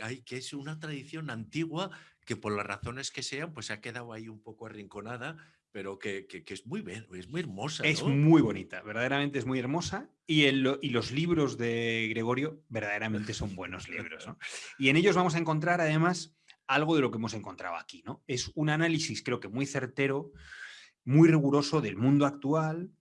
Hay, que es una tradición antigua que por las razones que sean, pues ha quedado ahí un poco arrinconada, pero que, es, muy, es muy hermosa. Es muy bonita, verdaderamente es muy hermosa. Y, el, y, los libros de Gregorio verdaderamente son buenos libros. (laughs) Y en ellos vamos a encontrar además algo de lo que hemos encontrado aquí. ¿no? Es un análisis creo que muy certero, muy riguroso del mundo actual,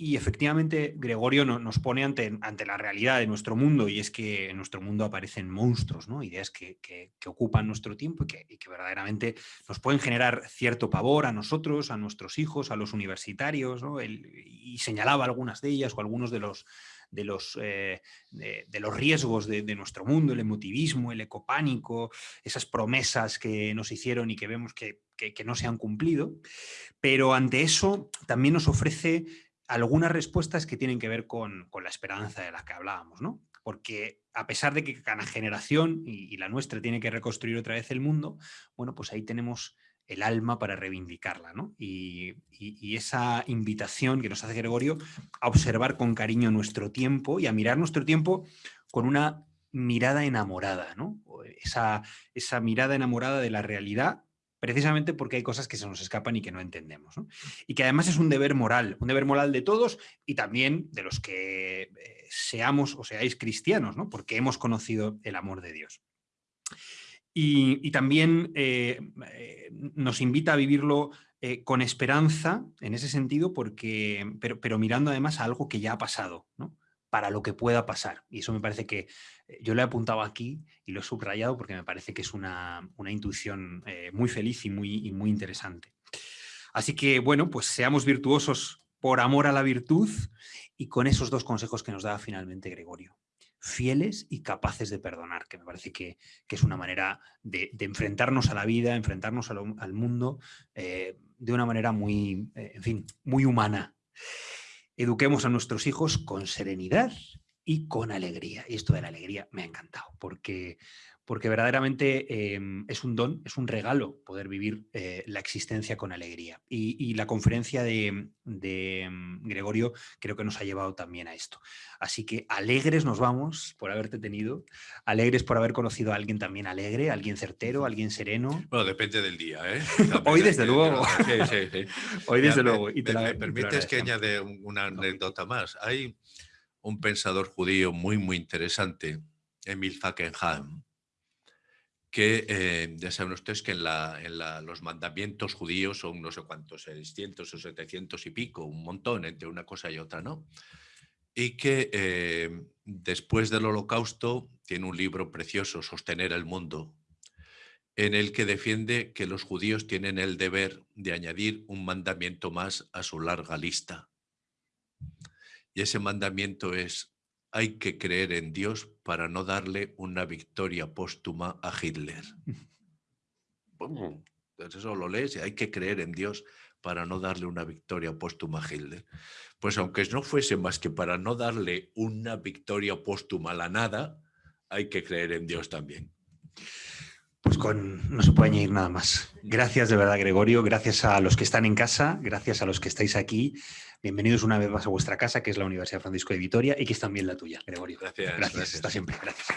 y efectivamente Gregorio nos pone ante, ante, la realidad de nuestro mundo y es que en nuestro mundo aparecen monstruos, ¿no? ideas que, ocupan nuestro tiempo y que, verdaderamente nos pueden generar cierto pavor a nosotros, a nuestros hijos, a los universitarios, y señalaba algunas de ellas o algunos de los, de los, eh, de, los riesgos de, de, nuestro mundo, el emotivismo, el ecopánico, esas promesas que nos hicieron y que vemos que, que no se han cumplido, pero ante eso también nos ofrece algunas respuestas que tienen que ver con, la esperanza de la que hablábamos, ¿no? Porque a pesar de que cada generación y, la nuestra tiene que reconstruir otra vez el mundo, bueno, pues ahí tenemos el alma para reivindicarla, ¿no? Y, esa invitación que nos hace Gregorio a observar con cariño nuestro tiempo y a mirar nuestro tiempo con una mirada enamorada, ¿no? Esa, esa mirada enamorada de la realidad precisamente porque hay cosas que se nos escapan y que no entendemos. Y que además es un deber moral, un deber moral de todos y también de los que eh, seamos o seáis cristianos, ¿no? porque hemos conocido el amor de Dios. Y, también eh, eh, nos invita a vivirlo con esperanza en ese sentido, porque, pero, pero, mirando además a algo que ya ha pasado, ¿no? Para lo que pueda pasar. Y eso me parece que eh, yo lo he apuntado aquí y lo he subrayado porque me parece que es una, una intuición eh, muy feliz y muy, muy interesante. Así que, bueno, pues seamos virtuosos por amor a la virtud y con esos dos consejos que nos da finalmente Gregorio. Fieles y capaces de perdonar, que me parece que, que es una manera de, enfrentarnos a la vida, enfrentarnos al, mundo eh, de una manera muy, en fin, muy humana. Eduquemos a nuestros hijos con serenidad y con alegría. Y esto de la alegría me ha encantado, porque porque verdaderamente eh, es un don, es un regalo poder vivir eh, la existencia con alegría. Y, y la conferencia de, de, mm, Gregorio creo que nos ha llevado también a esto. Así que alegres nos vamos por haberte tenido, alegres por haber conocido a alguien también alegre, alguien certero, alguien sereno. Bueno, depende del día, ¿eh? (laughs) Hoy desde luego. Sí, sí, sí. (laughs) Hoy desde luego. Me, y te la, me permites que añade una anécdota más. Hay un pensador judío muy, muy interesante, Emil Fackenheim, que eh, ya saben ustedes que en, la, en la, los mandamientos judíos son no sé cuántos, 600 o 700 y pico, un montón entre una cosa y otra, ¿no? Y que eh, después del holocausto tiene un libro precioso, Sostener el Mundo, en el que defiende que los judíos tienen el deber de añadir un mandamiento más a su larga lista. Y ese mandamiento es hay que creer en Dios para no darle una victoria póstuma a Hitler. Pues eso lo lees y hay que creer en Dios para no darle una victoria póstuma a Hitler. Pues aunque no fuese más que para no darle una victoria póstuma a la nada, hay que creer en Dios también. Pues con, no se puede añadir nada más. Gracias de verdad, Gregorio. Gracias a los que están en casa, gracias a los que estáis aquí. Bienvenidos una vez más a vuestra casa, que es la Universidad Francisco de Vitoria y que es también la tuya, Gregorio. Gracias. Gracias, gracias. hasta siempre. Gracias.